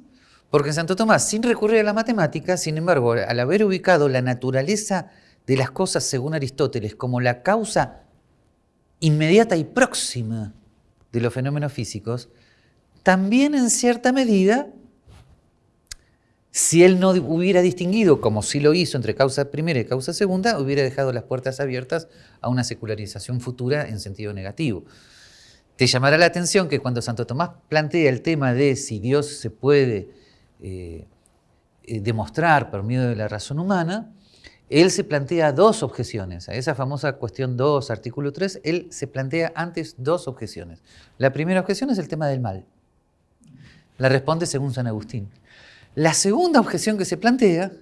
Porque Santo Tomás, sin recurrir a la matemática, sin embargo, al haber ubicado la naturaleza de las cosas según Aristóteles como la causa inmediata y próxima de los fenómenos físicos, también en cierta medida, si él no hubiera distinguido, como sí lo hizo, entre causa primera y causa segunda, hubiera dejado las puertas abiertas a una secularización futura en sentido negativo. te llamará la atención que cuando Santo Tomás plantea el tema de si Dios se puede eh, eh, demostrar por medio de la razón humana, él se plantea dos objeciones. A esa famosa cuestión 2, artículo 3, él se plantea antes dos objeciones. La primera objeción es el tema del mal. La responde según San Agustín. La segunda objeción que se plantea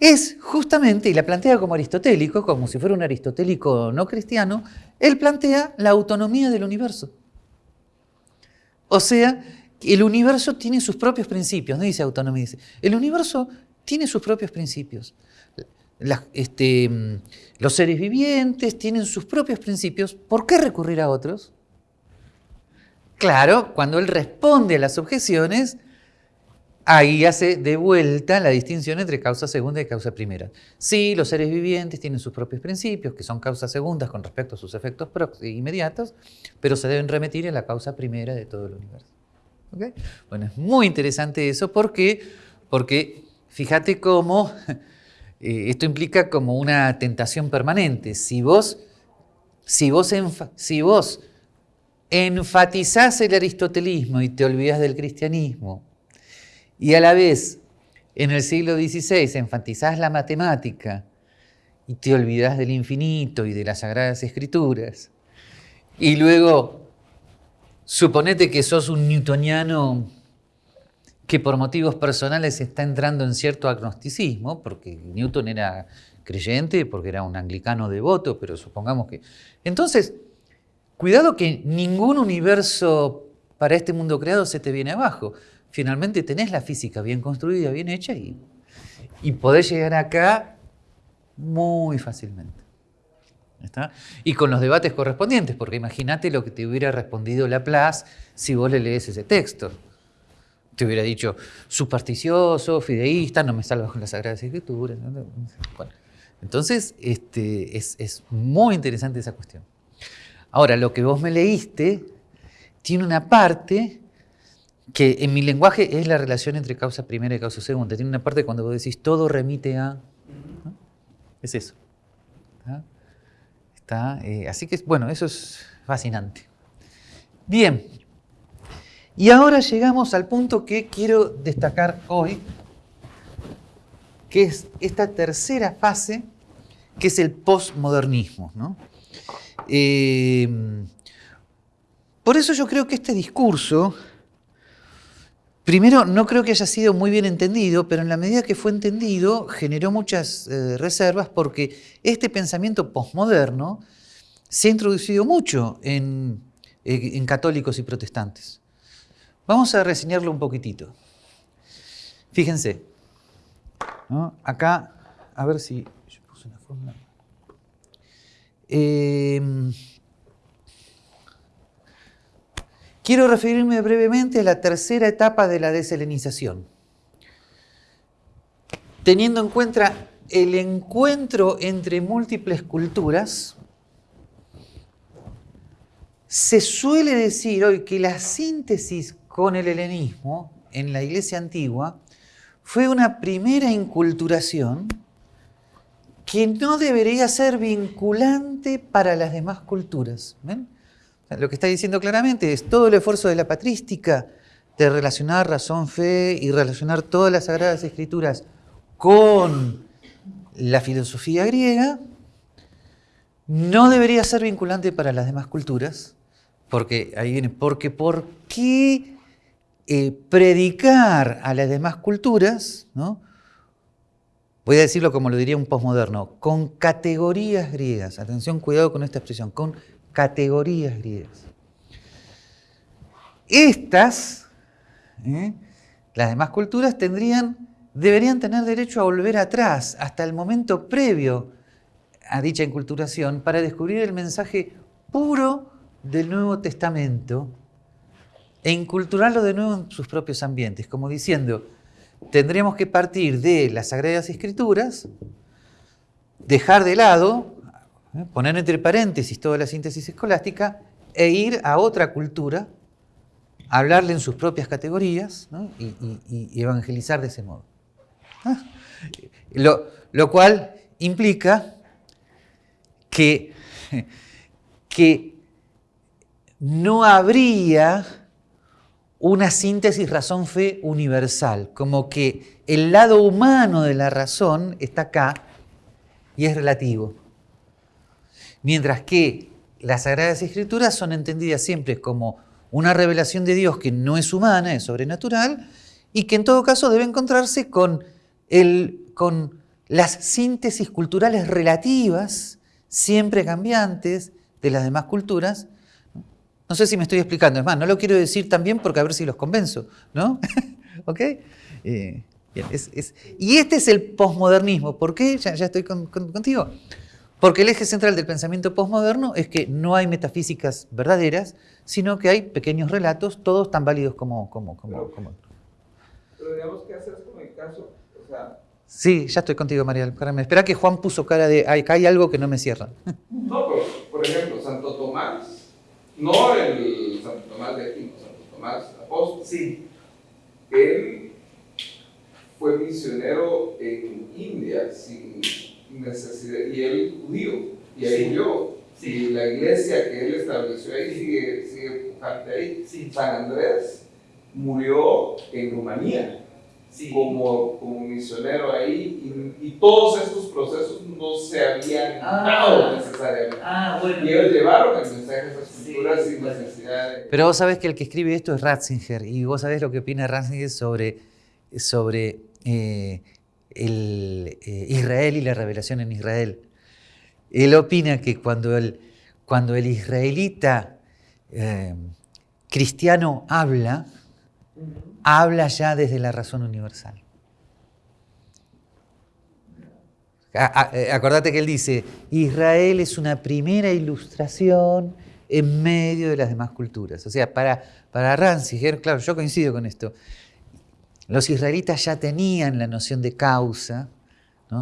es justamente, y la plantea como aristotélico, como si fuera un aristotélico no cristiano, él plantea la autonomía del universo. O sea, el universo tiene sus propios principios, no dice autonomía, dice, el universo tiene sus propios principios. Este, los seres vivientes tienen sus propios principios, ¿por qué recurrir a otros? Claro, cuando él responde a las objeciones, ahí hace de vuelta la distinción entre causa segunda y causa primera. Sí, los seres vivientes tienen sus propios principios, que son causas segundas con respecto a sus efectos inmediatos, pero se deben remitir a la causa primera de todo el universo. Bueno, es muy interesante eso, ¿por qué? Porque fíjate cómo eh, esto implica como una tentación permanente. Si vos, si vos, si vos enfatizás el aristotelismo y te olvidas del cristianismo, y a la vez en el siglo XVI enfatizás la matemática y te olvidás del infinito y de las sagradas escrituras, y luego suponete que sos un newtoniano que por motivos personales está entrando en cierto agnosticismo, porque Newton era creyente, porque era un anglicano devoto, pero supongamos que... Entonces, cuidado que ningún universo para este mundo creado se te viene abajo finalmente tenés la física bien construida, bien hecha y, y podés llegar acá muy fácilmente. Y con los debates correspondientes, porque imagínate lo que te hubiera respondido Laplace si vos le lees ese texto. Te hubiera dicho, supersticioso, fideísta, no me salvas con las Sagradas Escrituras. Entonces, este, es, es muy interesante esa cuestión. Ahora, lo que vos me leíste tiene una parte que en mi lenguaje es la relación entre causa primera y causa segunda. Tiene una parte cuando vos decís todo remite a... Es eso. Eh, así que, bueno, eso es fascinante. Bien. Y ahora llegamos al punto que quiero destacar hoy, que es esta tercera fase, que es el postmodernismo. Eh, por eso yo creo que este discurso Primero, no creo que haya sido muy bien entendido, pero en la medida que fue entendido generó muchas eh, reservas porque este pensamiento posmoderno se ha introducido mucho en, eh, católicos y protestantes. Vamos a reseñarlo un poquitito. Fíjense, acá, a ver si yo puse una fórmula. Eh, Quiero referirme brevemente a la tercera etapa de la deselenización. Teniendo en cuenta el encuentro entre múltiples culturas, se suele decir hoy que la síntesis con el helenismo en la iglesia antigua fue una primera inculturación que no debería ser vinculante para las demás culturas. ¿Ven? Lo que está diciendo claramente es todo el esfuerzo de la patrística de relacionar razón, fe y relacionar todas las sagradas escrituras con la filosofía griega, no debería ser vinculante para las demás culturas, porque ahí viene, porque ¿por qué eh, predicar a las demás culturas, ¿no? voy a decirlo como lo diría un posmoderno, con categorías griegas, atención, cuidado con esta expresión, con categorías griegas. Estas, ¿eh? las demás culturas, tendrían, deberían tener derecho a volver atrás hasta el momento previo a dicha inculturación para descubrir el mensaje puro del Nuevo Testamento e inculturarlo de nuevo en sus propios ambientes, como diciendo, tendríamos que partir de las Sagradas Escrituras, dejar de lado. Poner entre paréntesis toda la síntesis escolástica e ir a otra cultura, hablarle en sus propias categorías y, evangelizar de ese modo. ¿Ah? Lo, cual implica que, que no habría una síntesis razón-fe universal, como que el lado humano de la razón está acá y es relativo. Mientras que las Sagradas Escrituras son entendidas siempre como una revelación de Dios que no es humana, es sobrenatural, y que en todo caso debe encontrarse con, el, con las síntesis culturales relativas, siempre cambiantes, de las demás culturas. No sé si me estoy explicando, es más, no lo quiero decir también porque a ver si los convenzo, ¿no? ¿Ok? Eh, y este es el posmodernismo. ¿Por qué? Ya, estoy contigo. Porque el eje central del pensamiento posmoderno es que no hay metafísicas verdaderas, sino que hay pequeños relatos, todos tan válidos como... como, como, pero, digamos, ¿qué haces con el caso? O sea, sí, ya estoy contigo, María. Espera que Juan puso cara de, acá hay algo que no me cierra. No, pero, por ejemplo, Santo Tomás, no el Santo Tomás de Aquino, Santo Tomás apóstol. Sí. Él fue misionero en India sin necesidad, y él judío, y ahí sí. murió. Y la iglesia que él estableció ahí sigue, sigue pujante ahí. San Andrés murió en Rumanía. Como, como misionero ahí y, todos estos procesos no se habían ah, dado necesariamente. Ah, bueno. Y ellos llevaron el mensaje a esas culturas sin necesidad de... Pero vos sabés que el que escribe esto es Ratzinger y vos sabés lo que opina Ratzinger sobre, sobre eh, eh, Israel y la revelación en Israel. Él opina que cuando el, cuando el israelita eh, cristiano habla, habla ya desde la razón universal. Eh, acordate que él dice, Israel es una primera ilustración en medio de las demás culturas. O sea, para, para claro, yo coincido con esto, los israelitas ya tenían la noción de causa,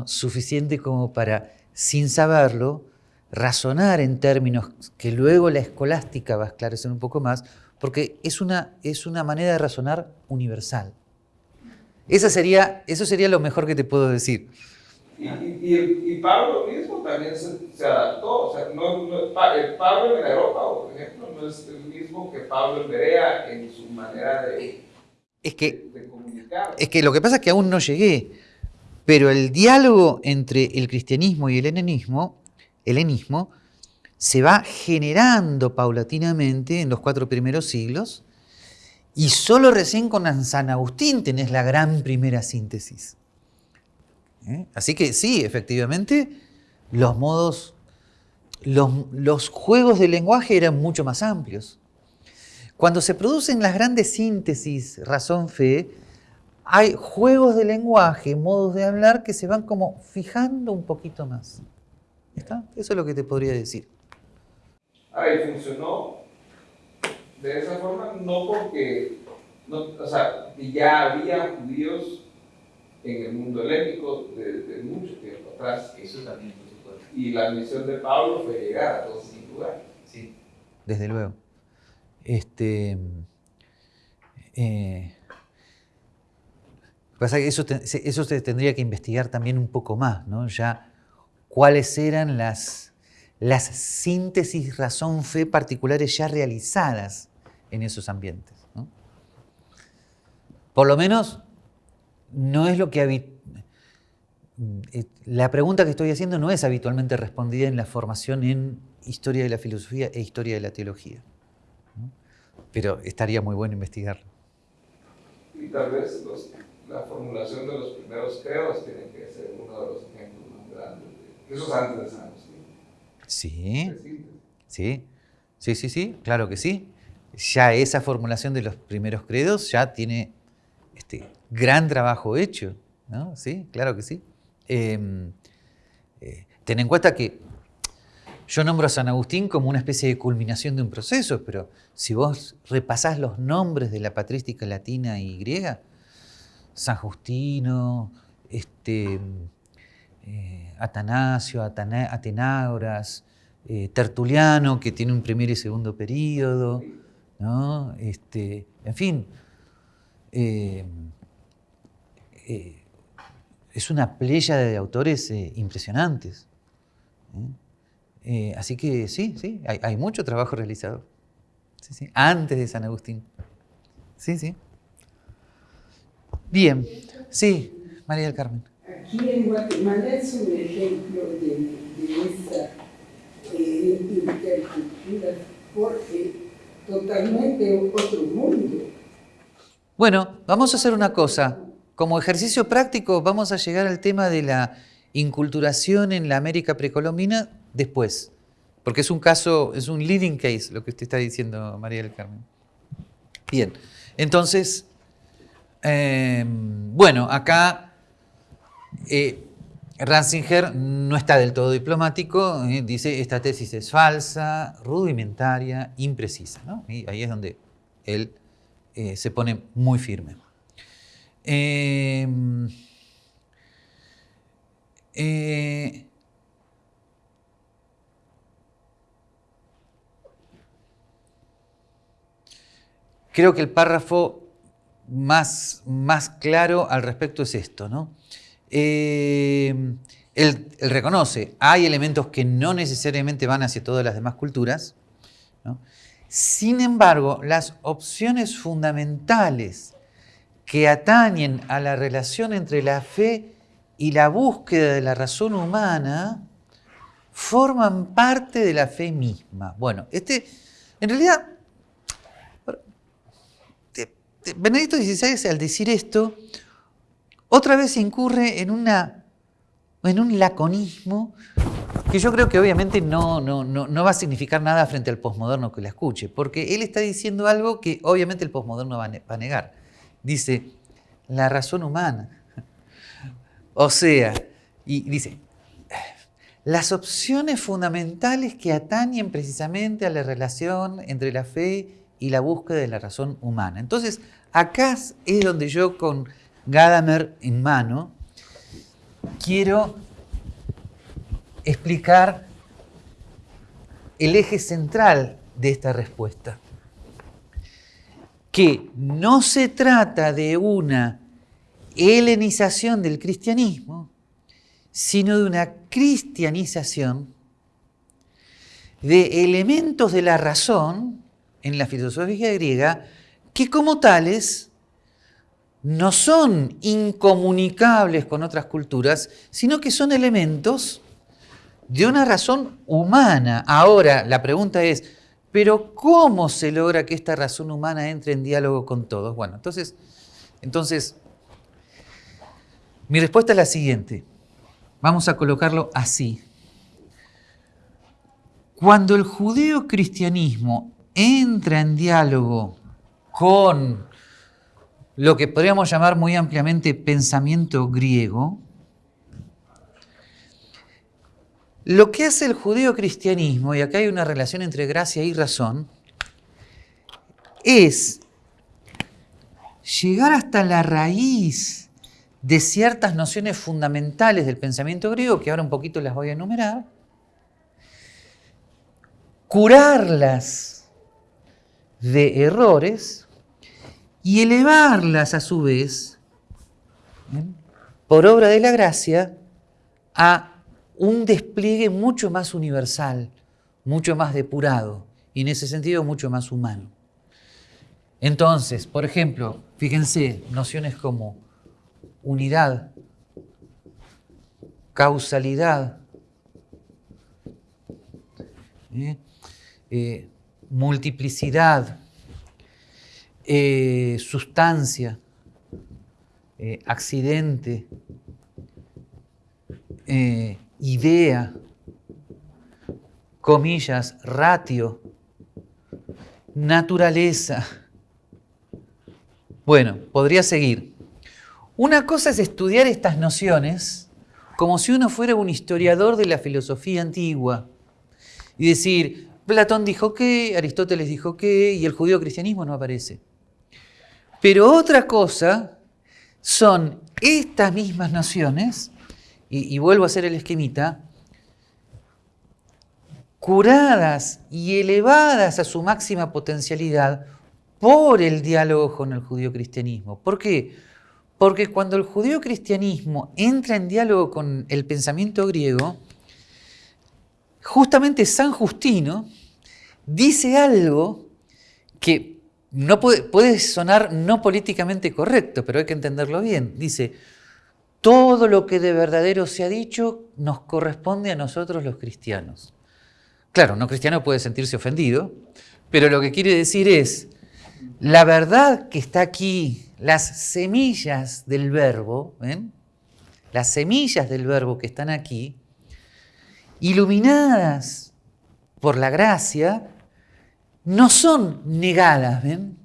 suficiente como para, sin saberlo, razonar en términos que luego la escolástica va a esclarecer un poco más, porque es una, es una manera de razonar universal. Esa sería, eso sería lo mejor que te puedo decir. Y, y, Pablo mismo también se, adaptó. O sea, no, Pablo en Europa, por ejemplo, no es el mismo que Pablo en Berea en su manera de, es que, Es que lo que pasa es que aún no llegué, pero el diálogo entre el cristianismo y el helenismo, helenismo se va generando paulatinamente en los cuatro primeros siglos y solo recién con San Agustín tenés la gran primera síntesis. ¿Eh? Así que sí, efectivamente, los modos, los, los juegos de lenguaje eran mucho más amplios. Cuando se producen las grandes síntesis razón-fe, hay juegos de lenguaje, modos de hablar que se van como fijando un poquito más. ¿Está? Eso es lo que te podría decir. Ah, y funcionó de esa forma, no porque, o sea, ya había judíos en el mundo helénico desde mucho tiempo atrás. Eso también, por supuesto. Y la misión de Pablo fue llegar a todos esos lugares. Sí. Desde luego. Este, eh, pasa que eso, eso se tendría que investigar también un poco más, ¿no? Ya cuáles eran las, las síntesis razón-fe particulares ya realizadas en esos ambientes. Por lo menos no es lo que eh, la pregunta que estoy haciendo no es habitualmente respondida en la formación en historia de la filosofía e historia de la teología pero estaría muy bueno investigarlo. Y tal vez la formulación de los primeros credos tiene que ser uno de los ejemplos más grandes. De, eso es antes de San Agustín. Sí, sí, sí, sí, sí, claro que sí. Ya esa formulación de los primeros credos ya tiene este gran trabajo hecho, ¿no? Sí, claro que sí. Em, eh, ten en cuenta que yo nombro a San Agustín como una especie de culminación de un proceso, pero si vos repasás los nombres de la patrística latina y griega, San Justino, este, eh, Atanasio, Atenágoras, eh, Tertuliano, que tiene un primer y segundo periodo, ¿no? este, en fin, eh, es una playa de autores impresionantes. Así que sí, sí, hay mucho trabajo realizado. Sí, sí, antes de San Agustín. Sí, sí. Bien, sí, María del Carmen. Aquí en Guatemala es un ejemplo de, de esa eh, intercultura, porque totalmente otro mundo. Bueno, vamos a hacer una cosa. Como ejercicio práctico vamos a llegar al tema de la inculturación en la América precolombina después. Porque es un caso, es un leading case lo que usted está diciendo, María del Carmen. Bien, entonces, em, bueno, acá eh, Ratzinger no está del todo diplomático, eh, dice esta tesis es falsa, rudimentaria, imprecisa. Y ahí es donde él eh, se pone muy firme. Em, eh, creo que el párrafo más, más claro al respecto es esto. ¿no? Em, él, reconoce, hay elementos que no necesariamente van hacia todas las demás culturas, sin embargo, las opciones fundamentales que atañen a la relación entre la fe y la búsqueda de la razón humana forman parte de la fe misma. Bueno, este, en realidad, Benedicto XVI al decir esto, otra vez incurre en, una, en un laconismo que yo creo que obviamente no, no, no, va a significar nada frente al posmoderno que la escuche, porque él está diciendo algo que obviamente el posmoderno va a negar. Dice, la razón humana. O sea, y dice, las opciones fundamentales que atañen precisamente a la relación entre la fe y la búsqueda de la razón humana. Entonces, acá es donde yo con Gadamer en mano quiero explicar el eje central de esta respuesta. Que no se trata de una helenización del cristianismo, sino de una cristianización de elementos de la razón en la filosofía griega que como tales no son incomunicables con otras culturas, sino que son elementos de una razón humana. Ahora, la pregunta es, ¿pero cómo se logra que esta razón humana entre en diálogo con todos? Bueno, entonces, entonces mi respuesta es la siguiente. Vamos a colocarlo así. Cuando el judeo-cristianismo entra en diálogo con lo que podríamos llamar muy ampliamente pensamiento griego, Lo que hace el judío-cristianismo, y acá hay una relación entre gracia y razón, es llegar hasta la raíz de ciertas nociones fundamentales del pensamiento griego, que ahora un poquito las voy a enumerar, curarlas de errores y elevarlas a su vez, por obra de la gracia, a un despliegue mucho más universal, mucho más depurado y en ese sentido mucho más humano. Entonces, por ejemplo, fíjense, nociones como unidad, causalidad, ¿eh? Eh, multiplicidad, eh, sustancia, accidente, idea, comillas, ratio, naturaleza. Bueno, podría seguir. Una cosa es estudiar estas nociones como si uno fuera un historiador de la filosofía antigua y decir, Platón dijo que, Aristóteles dijo que, y el judío cristianismo no aparece. Pero otra cosa son estas mismas nociones y, vuelvo a hacer el esquemita, curadas y elevadas a su máxima potencialidad por el diálogo con el judío cristianismo. ¿Por qué? Porque cuando el judío cristianismo entra en diálogo con el pensamiento griego, justamente San Justino dice algo que no puede, sonar no políticamente correcto, pero hay que entenderlo bien. Dice, todo lo que de verdadero se ha dicho nos corresponde a nosotros los cristianos. Claro, no cristiano puede sentirse ofendido, pero lo que quiere decir es, la verdad que está aquí, las semillas del verbo, ¿ven? las semillas del verbo que están aquí, iluminadas por la gracia, no son negadas. El,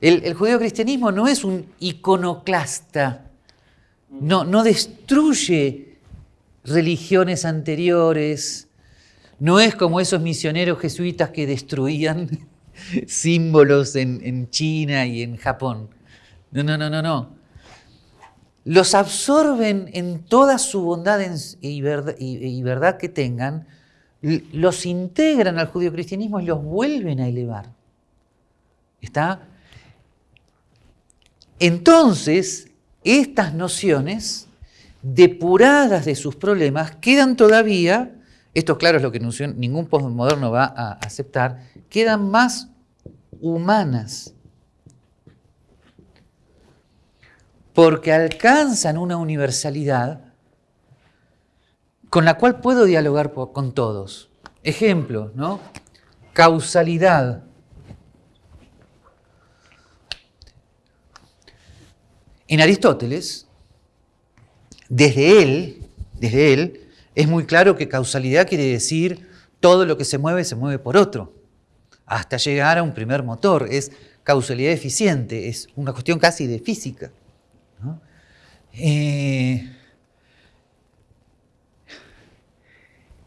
el judeo-cristianismo no es un iconoclasta, no, no destruye religiones anteriores, no es como esos misioneros jesuitas que destruían símbolos en, China y en Japón. No, no, no, no, no. Los absorben en toda su bondad y verdad, que tengan, los integran al judio-cristianismo y los vuelven a elevar. ¿Está? Entonces, estas nociones, depuradas de sus problemas, quedan todavía, esto claro es lo que ningún postmoderno va a aceptar, quedan más humanas, porque alcanzan una universalidad con la cual puedo dialogar con todos. Ejemplo, ¿no? Causalidad. En Aristóteles, desde él, desde él, es muy claro que causalidad quiere decir todo lo que se mueve se mueve por otro hasta llegar a un primer motor. Es causalidad eficiente, es una cuestión casi de física. Eh,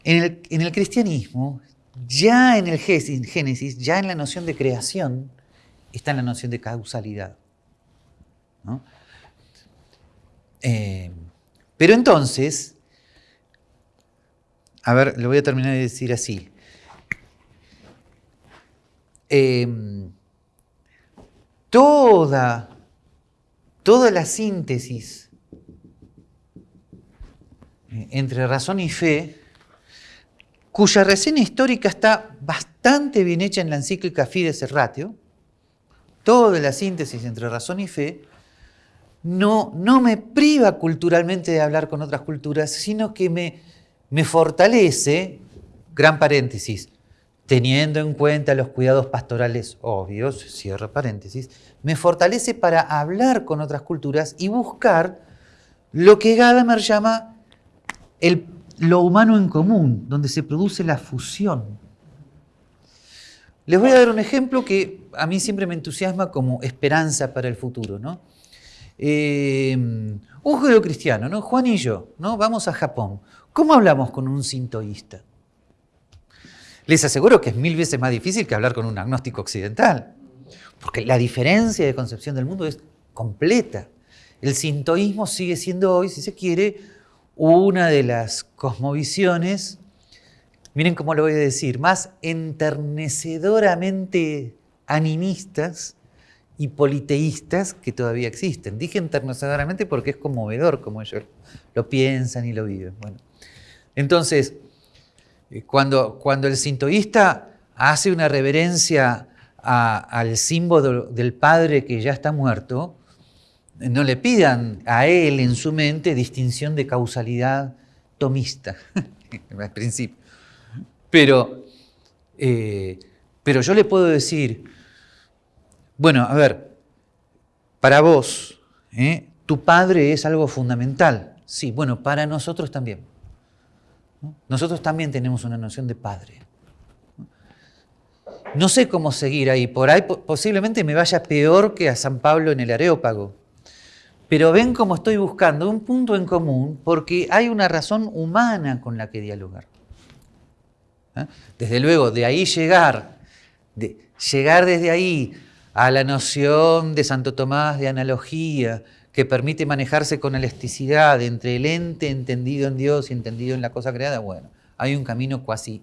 en, el, cristianismo, ya en el Génesis, ya en la noción de creación, está la noción de causalidad. Eh, pero entonces, a ver, lo voy a terminar de decir así. Em, toda, toda la síntesis entre razón y fe, cuya reseña histórica está bastante bien hecha en la encíclica Fides et Ratio, toda la síntesis entre razón y fe, no, no me priva culturalmente de hablar con otras culturas, sino que me, me fortalece, gran paréntesis, teniendo en cuenta los cuidados pastorales obvios, cierro paréntesis, me fortalece para hablar con otras culturas y buscar lo que Gadamer llama el, lo humano en común, donde se produce la fusión. Les voy a dar un ejemplo que a mí siempre me entusiasma como esperanza para el futuro. ¿no? Eh, un judío cristiano, ¿no? Juan y yo, ¿no? vamos a Japón. ¿Cómo hablamos con un sintoísta? Les aseguro que es mil veces más difícil que hablar con un agnóstico occidental, porque la diferencia de concepción del mundo es completa. El sintoísmo sigue siendo hoy, si se quiere, una de las cosmovisiones, miren cómo lo voy a decir, más enternecedoramente animistas y politeístas que todavía existen. Dije enternecedoramente porque es conmovedor como ellos lo piensan y lo viven. Bueno, entonces, eh, cuando, cuando el sintoísta hace una reverencia al símbolo del Padre que ya está muerto, no le pidan a él en su mente distinción de causalidad tomista, al principio. Pero, eh, pero yo le puedo decir, bueno, a ver, para vos, ¿eh? tu padre es algo fundamental. Sí, bueno, para nosotros también. Nosotros también tenemos una noción de padre. No sé cómo seguir ahí, por ahí posiblemente me vaya peor que a San Pablo en el Areópago. Pero ven cómo estoy buscando un punto en común porque hay una razón humana con la que dialogar. ¿Eh? Desde luego, de ahí llegar, llegar desde ahí a la noción de Santo Tomás de analogía, que permite manejarse con elasticidad entre el ente entendido en Dios y entendido en la cosa creada, bueno, hay un camino casi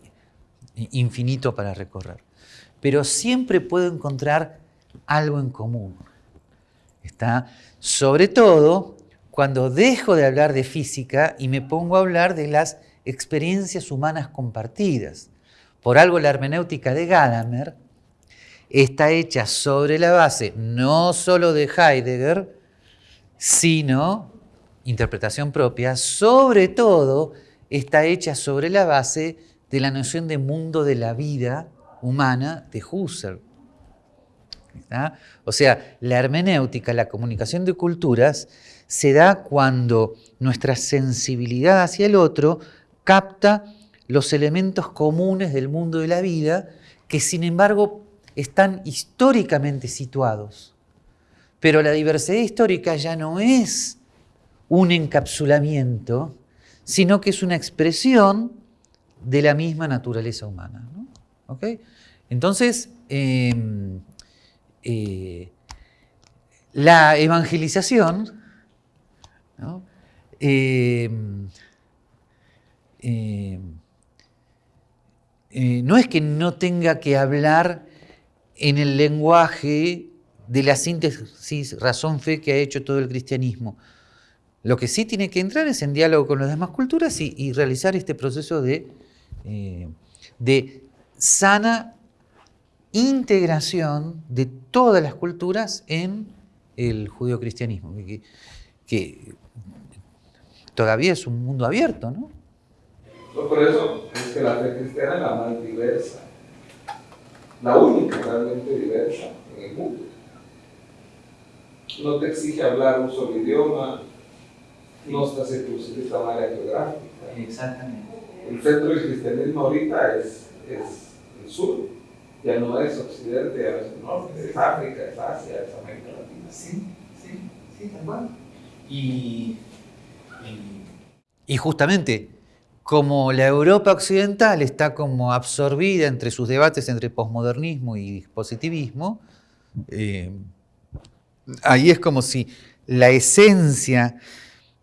infinito para recorrer. Pero siempre puedo encontrar algo en común. ¿Está? Sobre todo cuando dejo de hablar de física y me pongo a hablar de las experiencias humanas compartidas. Por algo la hermenéutica de Gadamer está hecha sobre la base no solo de Heidegger, sino interpretación propia, sobre todo está hecha sobre la base de la noción de mundo de la vida humana de Husserl. O sea, la hermenéutica, la comunicación de culturas, se da cuando nuestra sensibilidad hacia el otro capta los elementos comunes del mundo de la vida que sin embargo están históricamente situados. Pero la diversidad histórica ya no es un encapsulamiento, sino que es una expresión de la misma naturaleza humana. Entonces, em, eh, la evangelización em, em, eh, no es que no tenga que hablar en el lenguaje de la síntesis razón-fe que ha hecho todo el cristianismo. Lo que sí tiene que entrar es en diálogo con las demás culturas y, realizar este proceso de, eh, de sana integración de todas las culturas en el judeocristianismo, que, que todavía es un mundo abierto, ¿no? Por eso es que la fe cristiana es la más diversa, la única realmente diversa en el mundo. No te exige hablar un solo idioma, no estás circunscrito a un área geográfica. Exactamente. El centro del cristianismo ahorita es, es el sur ya no es Occidente, ya es Norte, es África, es Asia, es América Latina. Sí, sí, sí, tal cual. Y, y, justamente, como la Europa occidental está como absorbida entre sus debates entre posmodernismo y positivismo, eh, ahí es como si la esencia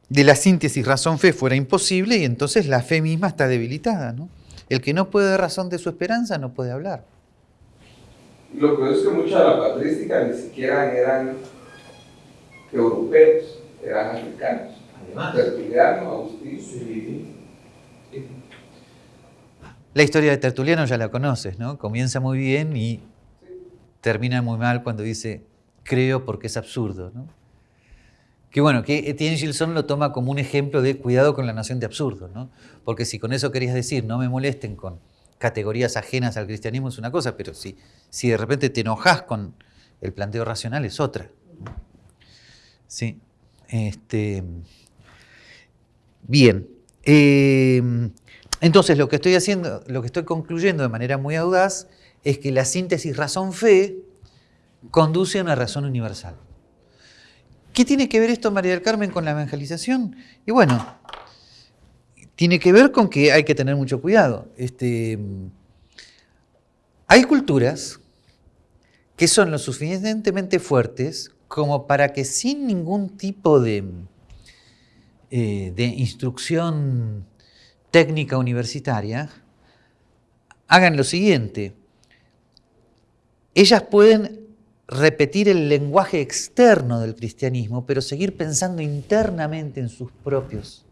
de la síntesis razón-fe fuera imposible y entonces la fe misma está debilitada. ¿no? El que no puede dar razón de su esperanza no puede hablar. Lo que es que mucha de la patrística ni siquiera eran europeos, eran africanos. Además. Tertuliano, Agustín. Sí. La historia de Tertuliano ya la conoces, ¿no? Comienza muy bien y termina muy mal cuando dice, creo porque es absurdo, ¿no? Que bueno, que Etienne Gilson lo toma como un ejemplo de cuidado con la nación de absurdo, ¿no? Porque si con eso querías decir, no me molesten con categorías ajenas al cristianismo es una cosa, pero si, si de repente te enojas con el planteo racional es otra. Sí. Este, bien. Em, entonces lo que estoy haciendo, lo que estoy concluyendo de manera muy audaz es que la síntesis razón-fe conduce a una razón universal. ¿Qué tiene que ver esto, María del Carmen, con la evangelización? Y bueno, tiene que ver con que hay que tener mucho cuidado. Este, hay culturas que son lo suficientemente fuertes como para que sin ningún tipo de, eh, de instrucción técnica universitaria hagan lo siguiente. Ellas pueden repetir el lenguaje externo del cristianismo, pero seguir pensando internamente en sus propios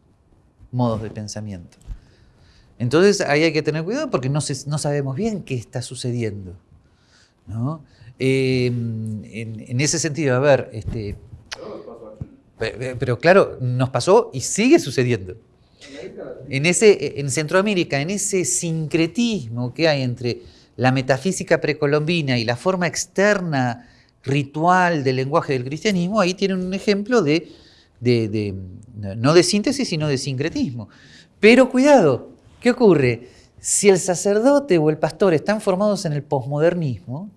modos de pensamiento. Entonces ahí hay que tener cuidado porque no, no sabemos bien qué está sucediendo. Em, en, ese sentido, a ver, este, pero claro, nos pasó y sigue sucediendo. En, ese, en Centroamérica, en ese sincretismo que hay entre la metafísica precolombina y la forma externa ritual del lenguaje del cristianismo, ahí tienen un ejemplo de de, no de síntesis, sino de sincretismo. Pero cuidado, ¿qué ocurre? Si el sacerdote o el pastor están formados en el posmodernismo,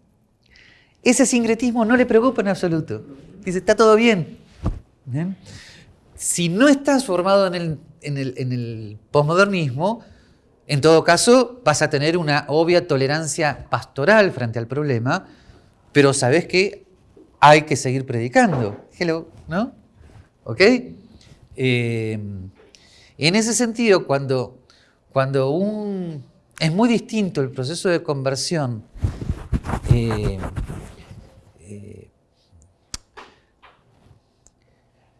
ese sincretismo no le preocupa en absoluto. Dice, está todo bien. Si no estás formado en el, en el, en el posmodernismo, en todo caso vas a tener una obvia tolerancia pastoral frente al problema, pero sabes que hay que seguir predicando. Hello, ¿no? ¿Ok? Eh, en ese sentido, cuando, cuando un... Es muy distinto el proceso de conversión eh, eh,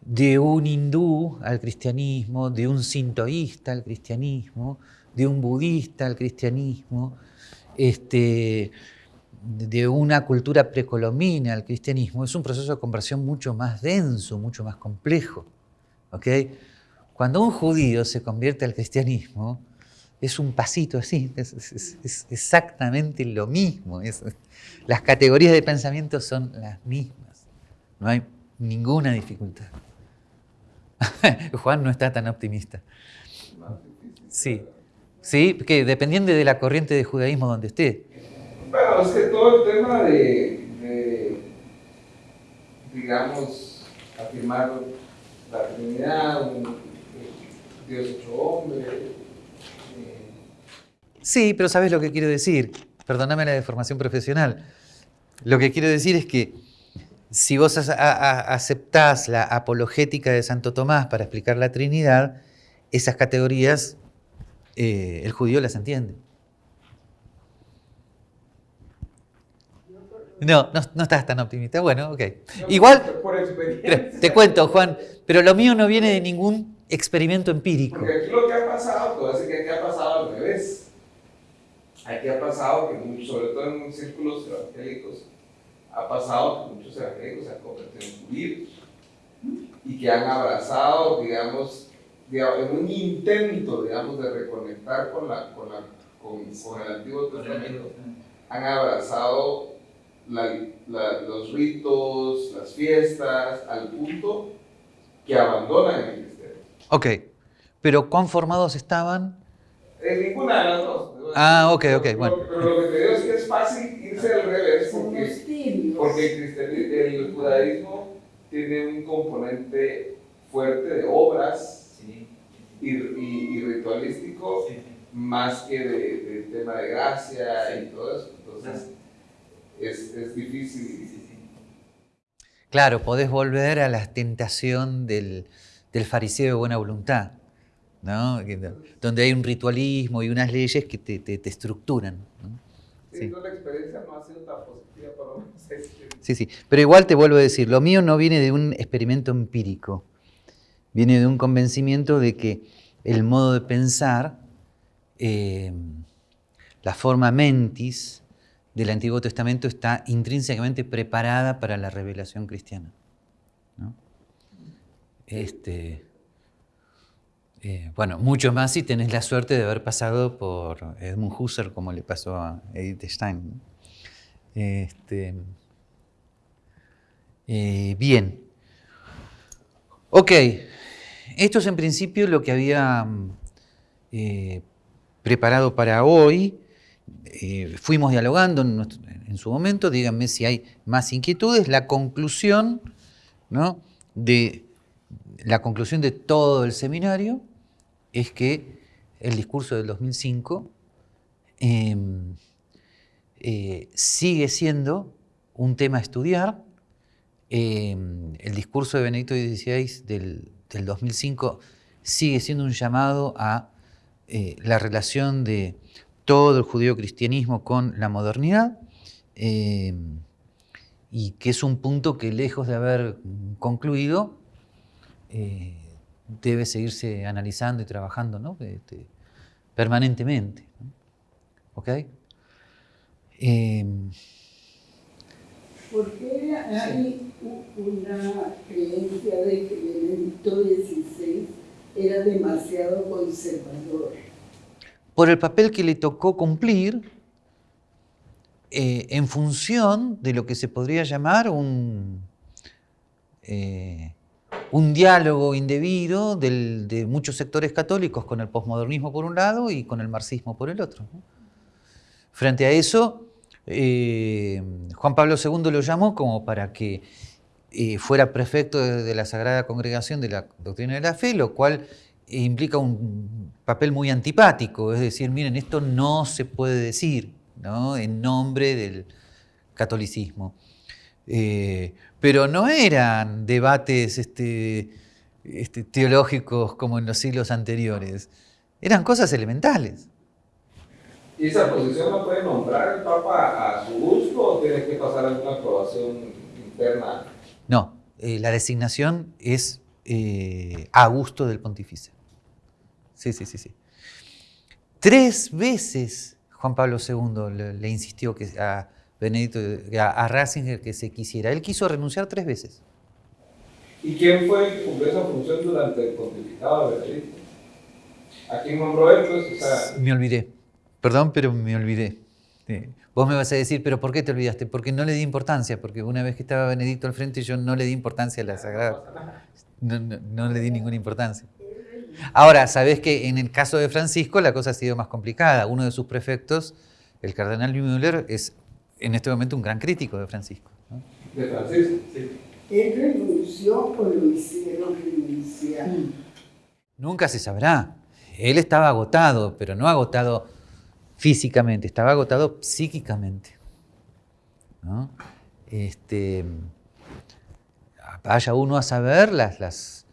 de un hindú al cristianismo, de un sintoísta al cristianismo, de un budista al cristianismo, este, de una cultura precolombina al cristianismo es un proceso de conversión mucho más denso, mucho más complejo. Cuando un judío se convierte al cristianismo, es un pasito así, es, exactamente lo mismo. las categorías de pensamiento son las mismas. No hay ninguna dificultad. Juan no está tan optimista. Sí, sí, que dependiendo de la corriente de judaísmo donde esté. Bueno, es que todo el tema de, digamos, afirmar la Trinidad, Dios hecho hombre. Eh. Sí, pero ¿sabes lo que quiero decir? Perdóname la deformación profesional. Lo que quiero decir es que si vos aceptás la apologética de Santo Tomás para explicar la Trinidad, esas categorías eh, el judío las entiende. No, no, estás tan optimista. Bueno, ok. Igual, te cuento, Juan, pero lo mío no viene de ningún experimento empírico. Porque aquí lo que ha pasado, todo decir que aquí ha pasado al revés. Aquí ha pasado que, sobre todo en círculos evangélicos, ha pasado que muchos evangélicos se han convertido en judíos y que han abrazado, digamos, en un intento, digamos, de reconectar con, la, con, la, con, con el Antiguo Testamento, han abrazado los ritos, las fiestas, al punto que abandonan el cristianismo. Ok, pero ¿cuán formados estaban? En ninguna de las dos. Ah, ok, ok, bueno. Pero, lo que te digo es que es fácil irse al revés porque, porque el, el judaísmo tiene un componente fuerte de obras y, y, ritualístico más que de, tema de gracia y todo eso. Entonces, es, es difícil. Claro, podés volver a la tentación del, del fariseo de buena voluntad, ¿no? donde hay un ritualismo y unas leyes que te, te, estructuran. ¿no? Sí, la experiencia no ha sido tan positiva para Sí, sí, pero igual te vuelvo a decir, lo mío no viene de un experimento empírico, viene de un convencimiento de que el modo de pensar, eh, la forma mentis, del Antiguo Testamento está intrínsecamente preparada para la revelación cristiana. Este, eh, bueno, mucho más si tenés la suerte de haber pasado por Edmund Husserl, como le pasó a Edith Stein. Este, eh, bien. Ok, esto es en principio lo que había eh, preparado para hoy. Eh, fuimos dialogando en, su momento, díganme si hay más inquietudes, la conclusión, ¿no? de, la conclusión de todo el seminario es que el discurso del 2005 em, eh, sigue siendo un tema a estudiar. Em, el discurso de Benedicto XVI del, del 2005 sigue siendo un llamado a eh, la relación de todo el judío-cristianismo con la modernidad, eh, y que es un punto que lejos de haber concluido, eh, debe seguirse analizando y trabajando ¿no? Este, permanentemente. ¿Ok? Em, ¿Por qué hay una creencia de que Benedicto XVI era demasiado conservador? Por el papel que le tocó cumplir eh, en función de lo que se podría llamar un, eh, un diálogo indebido de muchos sectores católicos con el posmodernismo por un lado y con el marxismo por el otro. Frente a eso, eh, Juan Pablo II lo llamó como para que fuera prefecto de la Sagrada Congregación de la Doctrina de la Fe, lo cual implica un papel muy antipático, es decir, miren, esto no se puede decir ¿no? en nombre del catolicismo. Eh, pero no eran debates este, este, teológicos como en los siglos anteriores, eran cosas elementales. ¿Y esa posición no puede nombrar el Papa a su gusto o tiene que pasar alguna aprobación interna? No, eh, la designación es eh, a gusto del pontífice. Sí, sí, sí, sí. Tres veces Juan Pablo II le, insistió que, a, Benedicto, a, Ratzinger que se quisiera. Él quiso renunciar tres veces. ¿Y quién fue el que cumplió esa función durante el pontificado de Benedicto? ¿A quién nombró él? Pues, Me olvidé. Perdón, pero me olvidé. Vos me vas a decir, pero ¿por qué te olvidaste? Porque no le di importancia, porque una vez que estaba Benedicto al frente yo no le di importancia a la Sagrada. No, no, le di ninguna importancia. Ahora, sabés que en el caso de Francisco la cosa ha sido más complicada. Uno de sus prefectos, el cardenal Müller, es en este momento un gran crítico de Francisco. De Francisco, sí. ¿Él renunció o lo hicieron renunciar? Nunca se sabrá. Él estaba agotado, pero no agotado físicamente, estaba agotado psíquicamente. Este, vaya uno a saber las, las,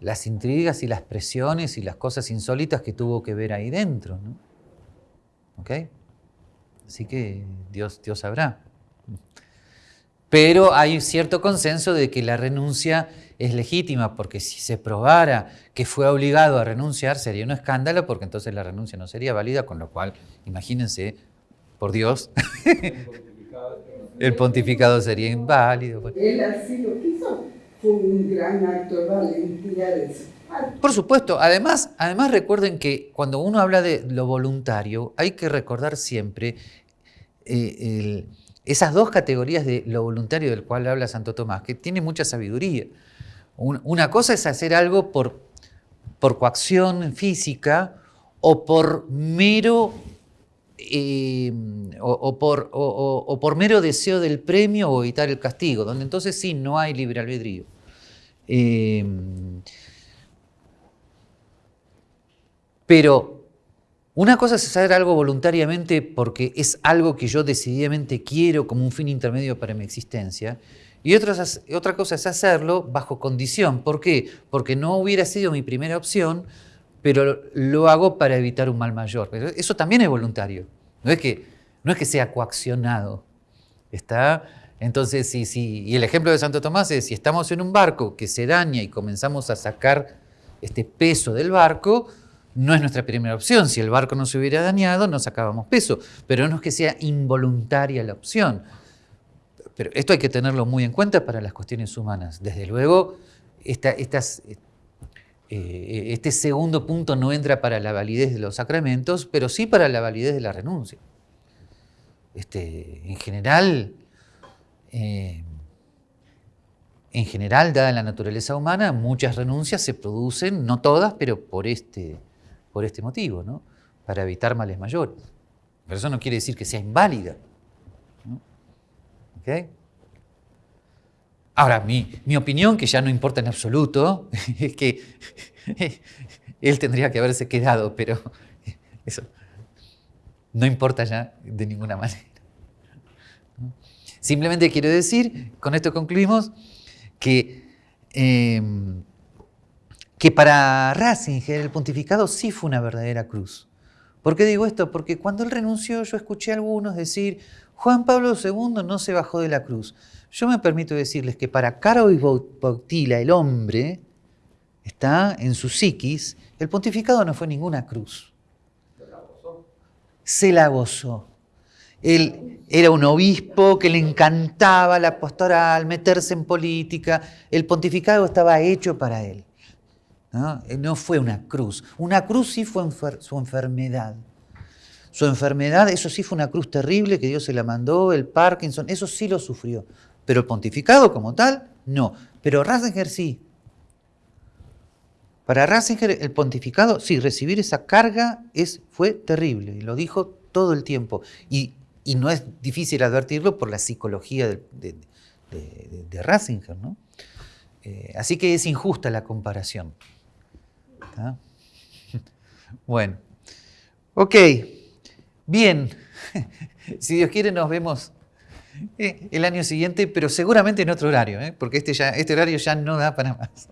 las, intrigas y las presiones y las cosas insólitas que tuvo que ver ahí dentro. ¿no? Así que Dios, Dios sabrá. Pero hay cierto consenso de que la renuncia es legítima, porque si se probara que fue obligado a renunciar, sería un escándalo, porque entonces la renuncia no sería válida, con lo cual, imagínense, por Dios, el pontificado sería inválido. Él así lo quiso, fue un gran acto de valentía de Por supuesto, además, además recuerden que cuando uno habla de lo voluntario, hay que recordar siempre eh, esas dos categorías de lo voluntario del cual habla Santo Tomás, que tiene mucha sabiduría. Una cosa es hacer algo por, por coacción física o por mero eh, o, por, o, por, mero deseo del premio o evitar el castigo, donde entonces sí no hay libre albedrío. Eh, pero una cosa es hacer algo voluntariamente porque es algo que yo decididamente quiero como un fin intermedio para mi existencia, y otra, cosa es hacerlo bajo condición. ¿Por qué? Porque no hubiera sido mi primera opción, pero lo hago para evitar un mal mayor. Eso también es voluntario. No es que, no es que sea coaccionado. ¿Está? Entonces, si, si, y el ejemplo de Santo Tomás es, si estamos en un barco que se daña y comenzamos a sacar este peso del barco, no es nuestra primera opción. Si el barco no se hubiera dañado, no sacábamos peso. Pero no es que sea involuntaria la opción. Pero esto hay que tenerlo muy en cuenta para las cuestiones humanas. Desde luego, eh, este segundo punto no entra para la validez de los sacramentos, pero sí para la validez de la renuncia. Este, en general, eh, en general, dada la naturaleza humana, muchas renuncias se producen, no todas, pero por este, por este motivo, ¿no? para evitar males mayores. Pero eso no quiere decir que sea inválida. Ahora, mi, opinión, que ya no importa en absoluto, es que él tendría que haberse quedado, pero eso no importa ya de ninguna manera. Simplemente quiero decir, con esto concluimos, que, em, que para Ratzinger el pontificado sí fue una verdadera cruz. ¿Por qué digo esto? Porque cuando él renunció yo escuché a algunos decir, Juan Pablo II no se bajó de la cruz. Yo me permito decirles que para Caro y Bautila, el hombre, está en su psiquis, el pontificado no fue ninguna cruz. Se la gozó. Él era un obispo que le encantaba la pastoral, meterse en política. El pontificado estaba hecho para él. No, no fue una cruz. Una cruz sí fue su enfermedad. Su enfermedad, eso sí fue una cruz terrible que Dios se la mandó, el Parkinson, eso sí lo sufrió. Pero el pontificado como tal, no. Pero Ratzinger sí. Para Ratzinger el pontificado, sí, recibir esa carga es, fue terrible, y lo dijo todo el tiempo. Y, no es difícil advertirlo por la psicología de, de, Ratzinger. ¿no? Eh, así que es injusta la comparación. Bueno, ok. Bien, si Dios quiere nos vemos eh, el año siguiente, pero seguramente en otro horario, ¿eh? porque este, ya, este horario ya no da para más.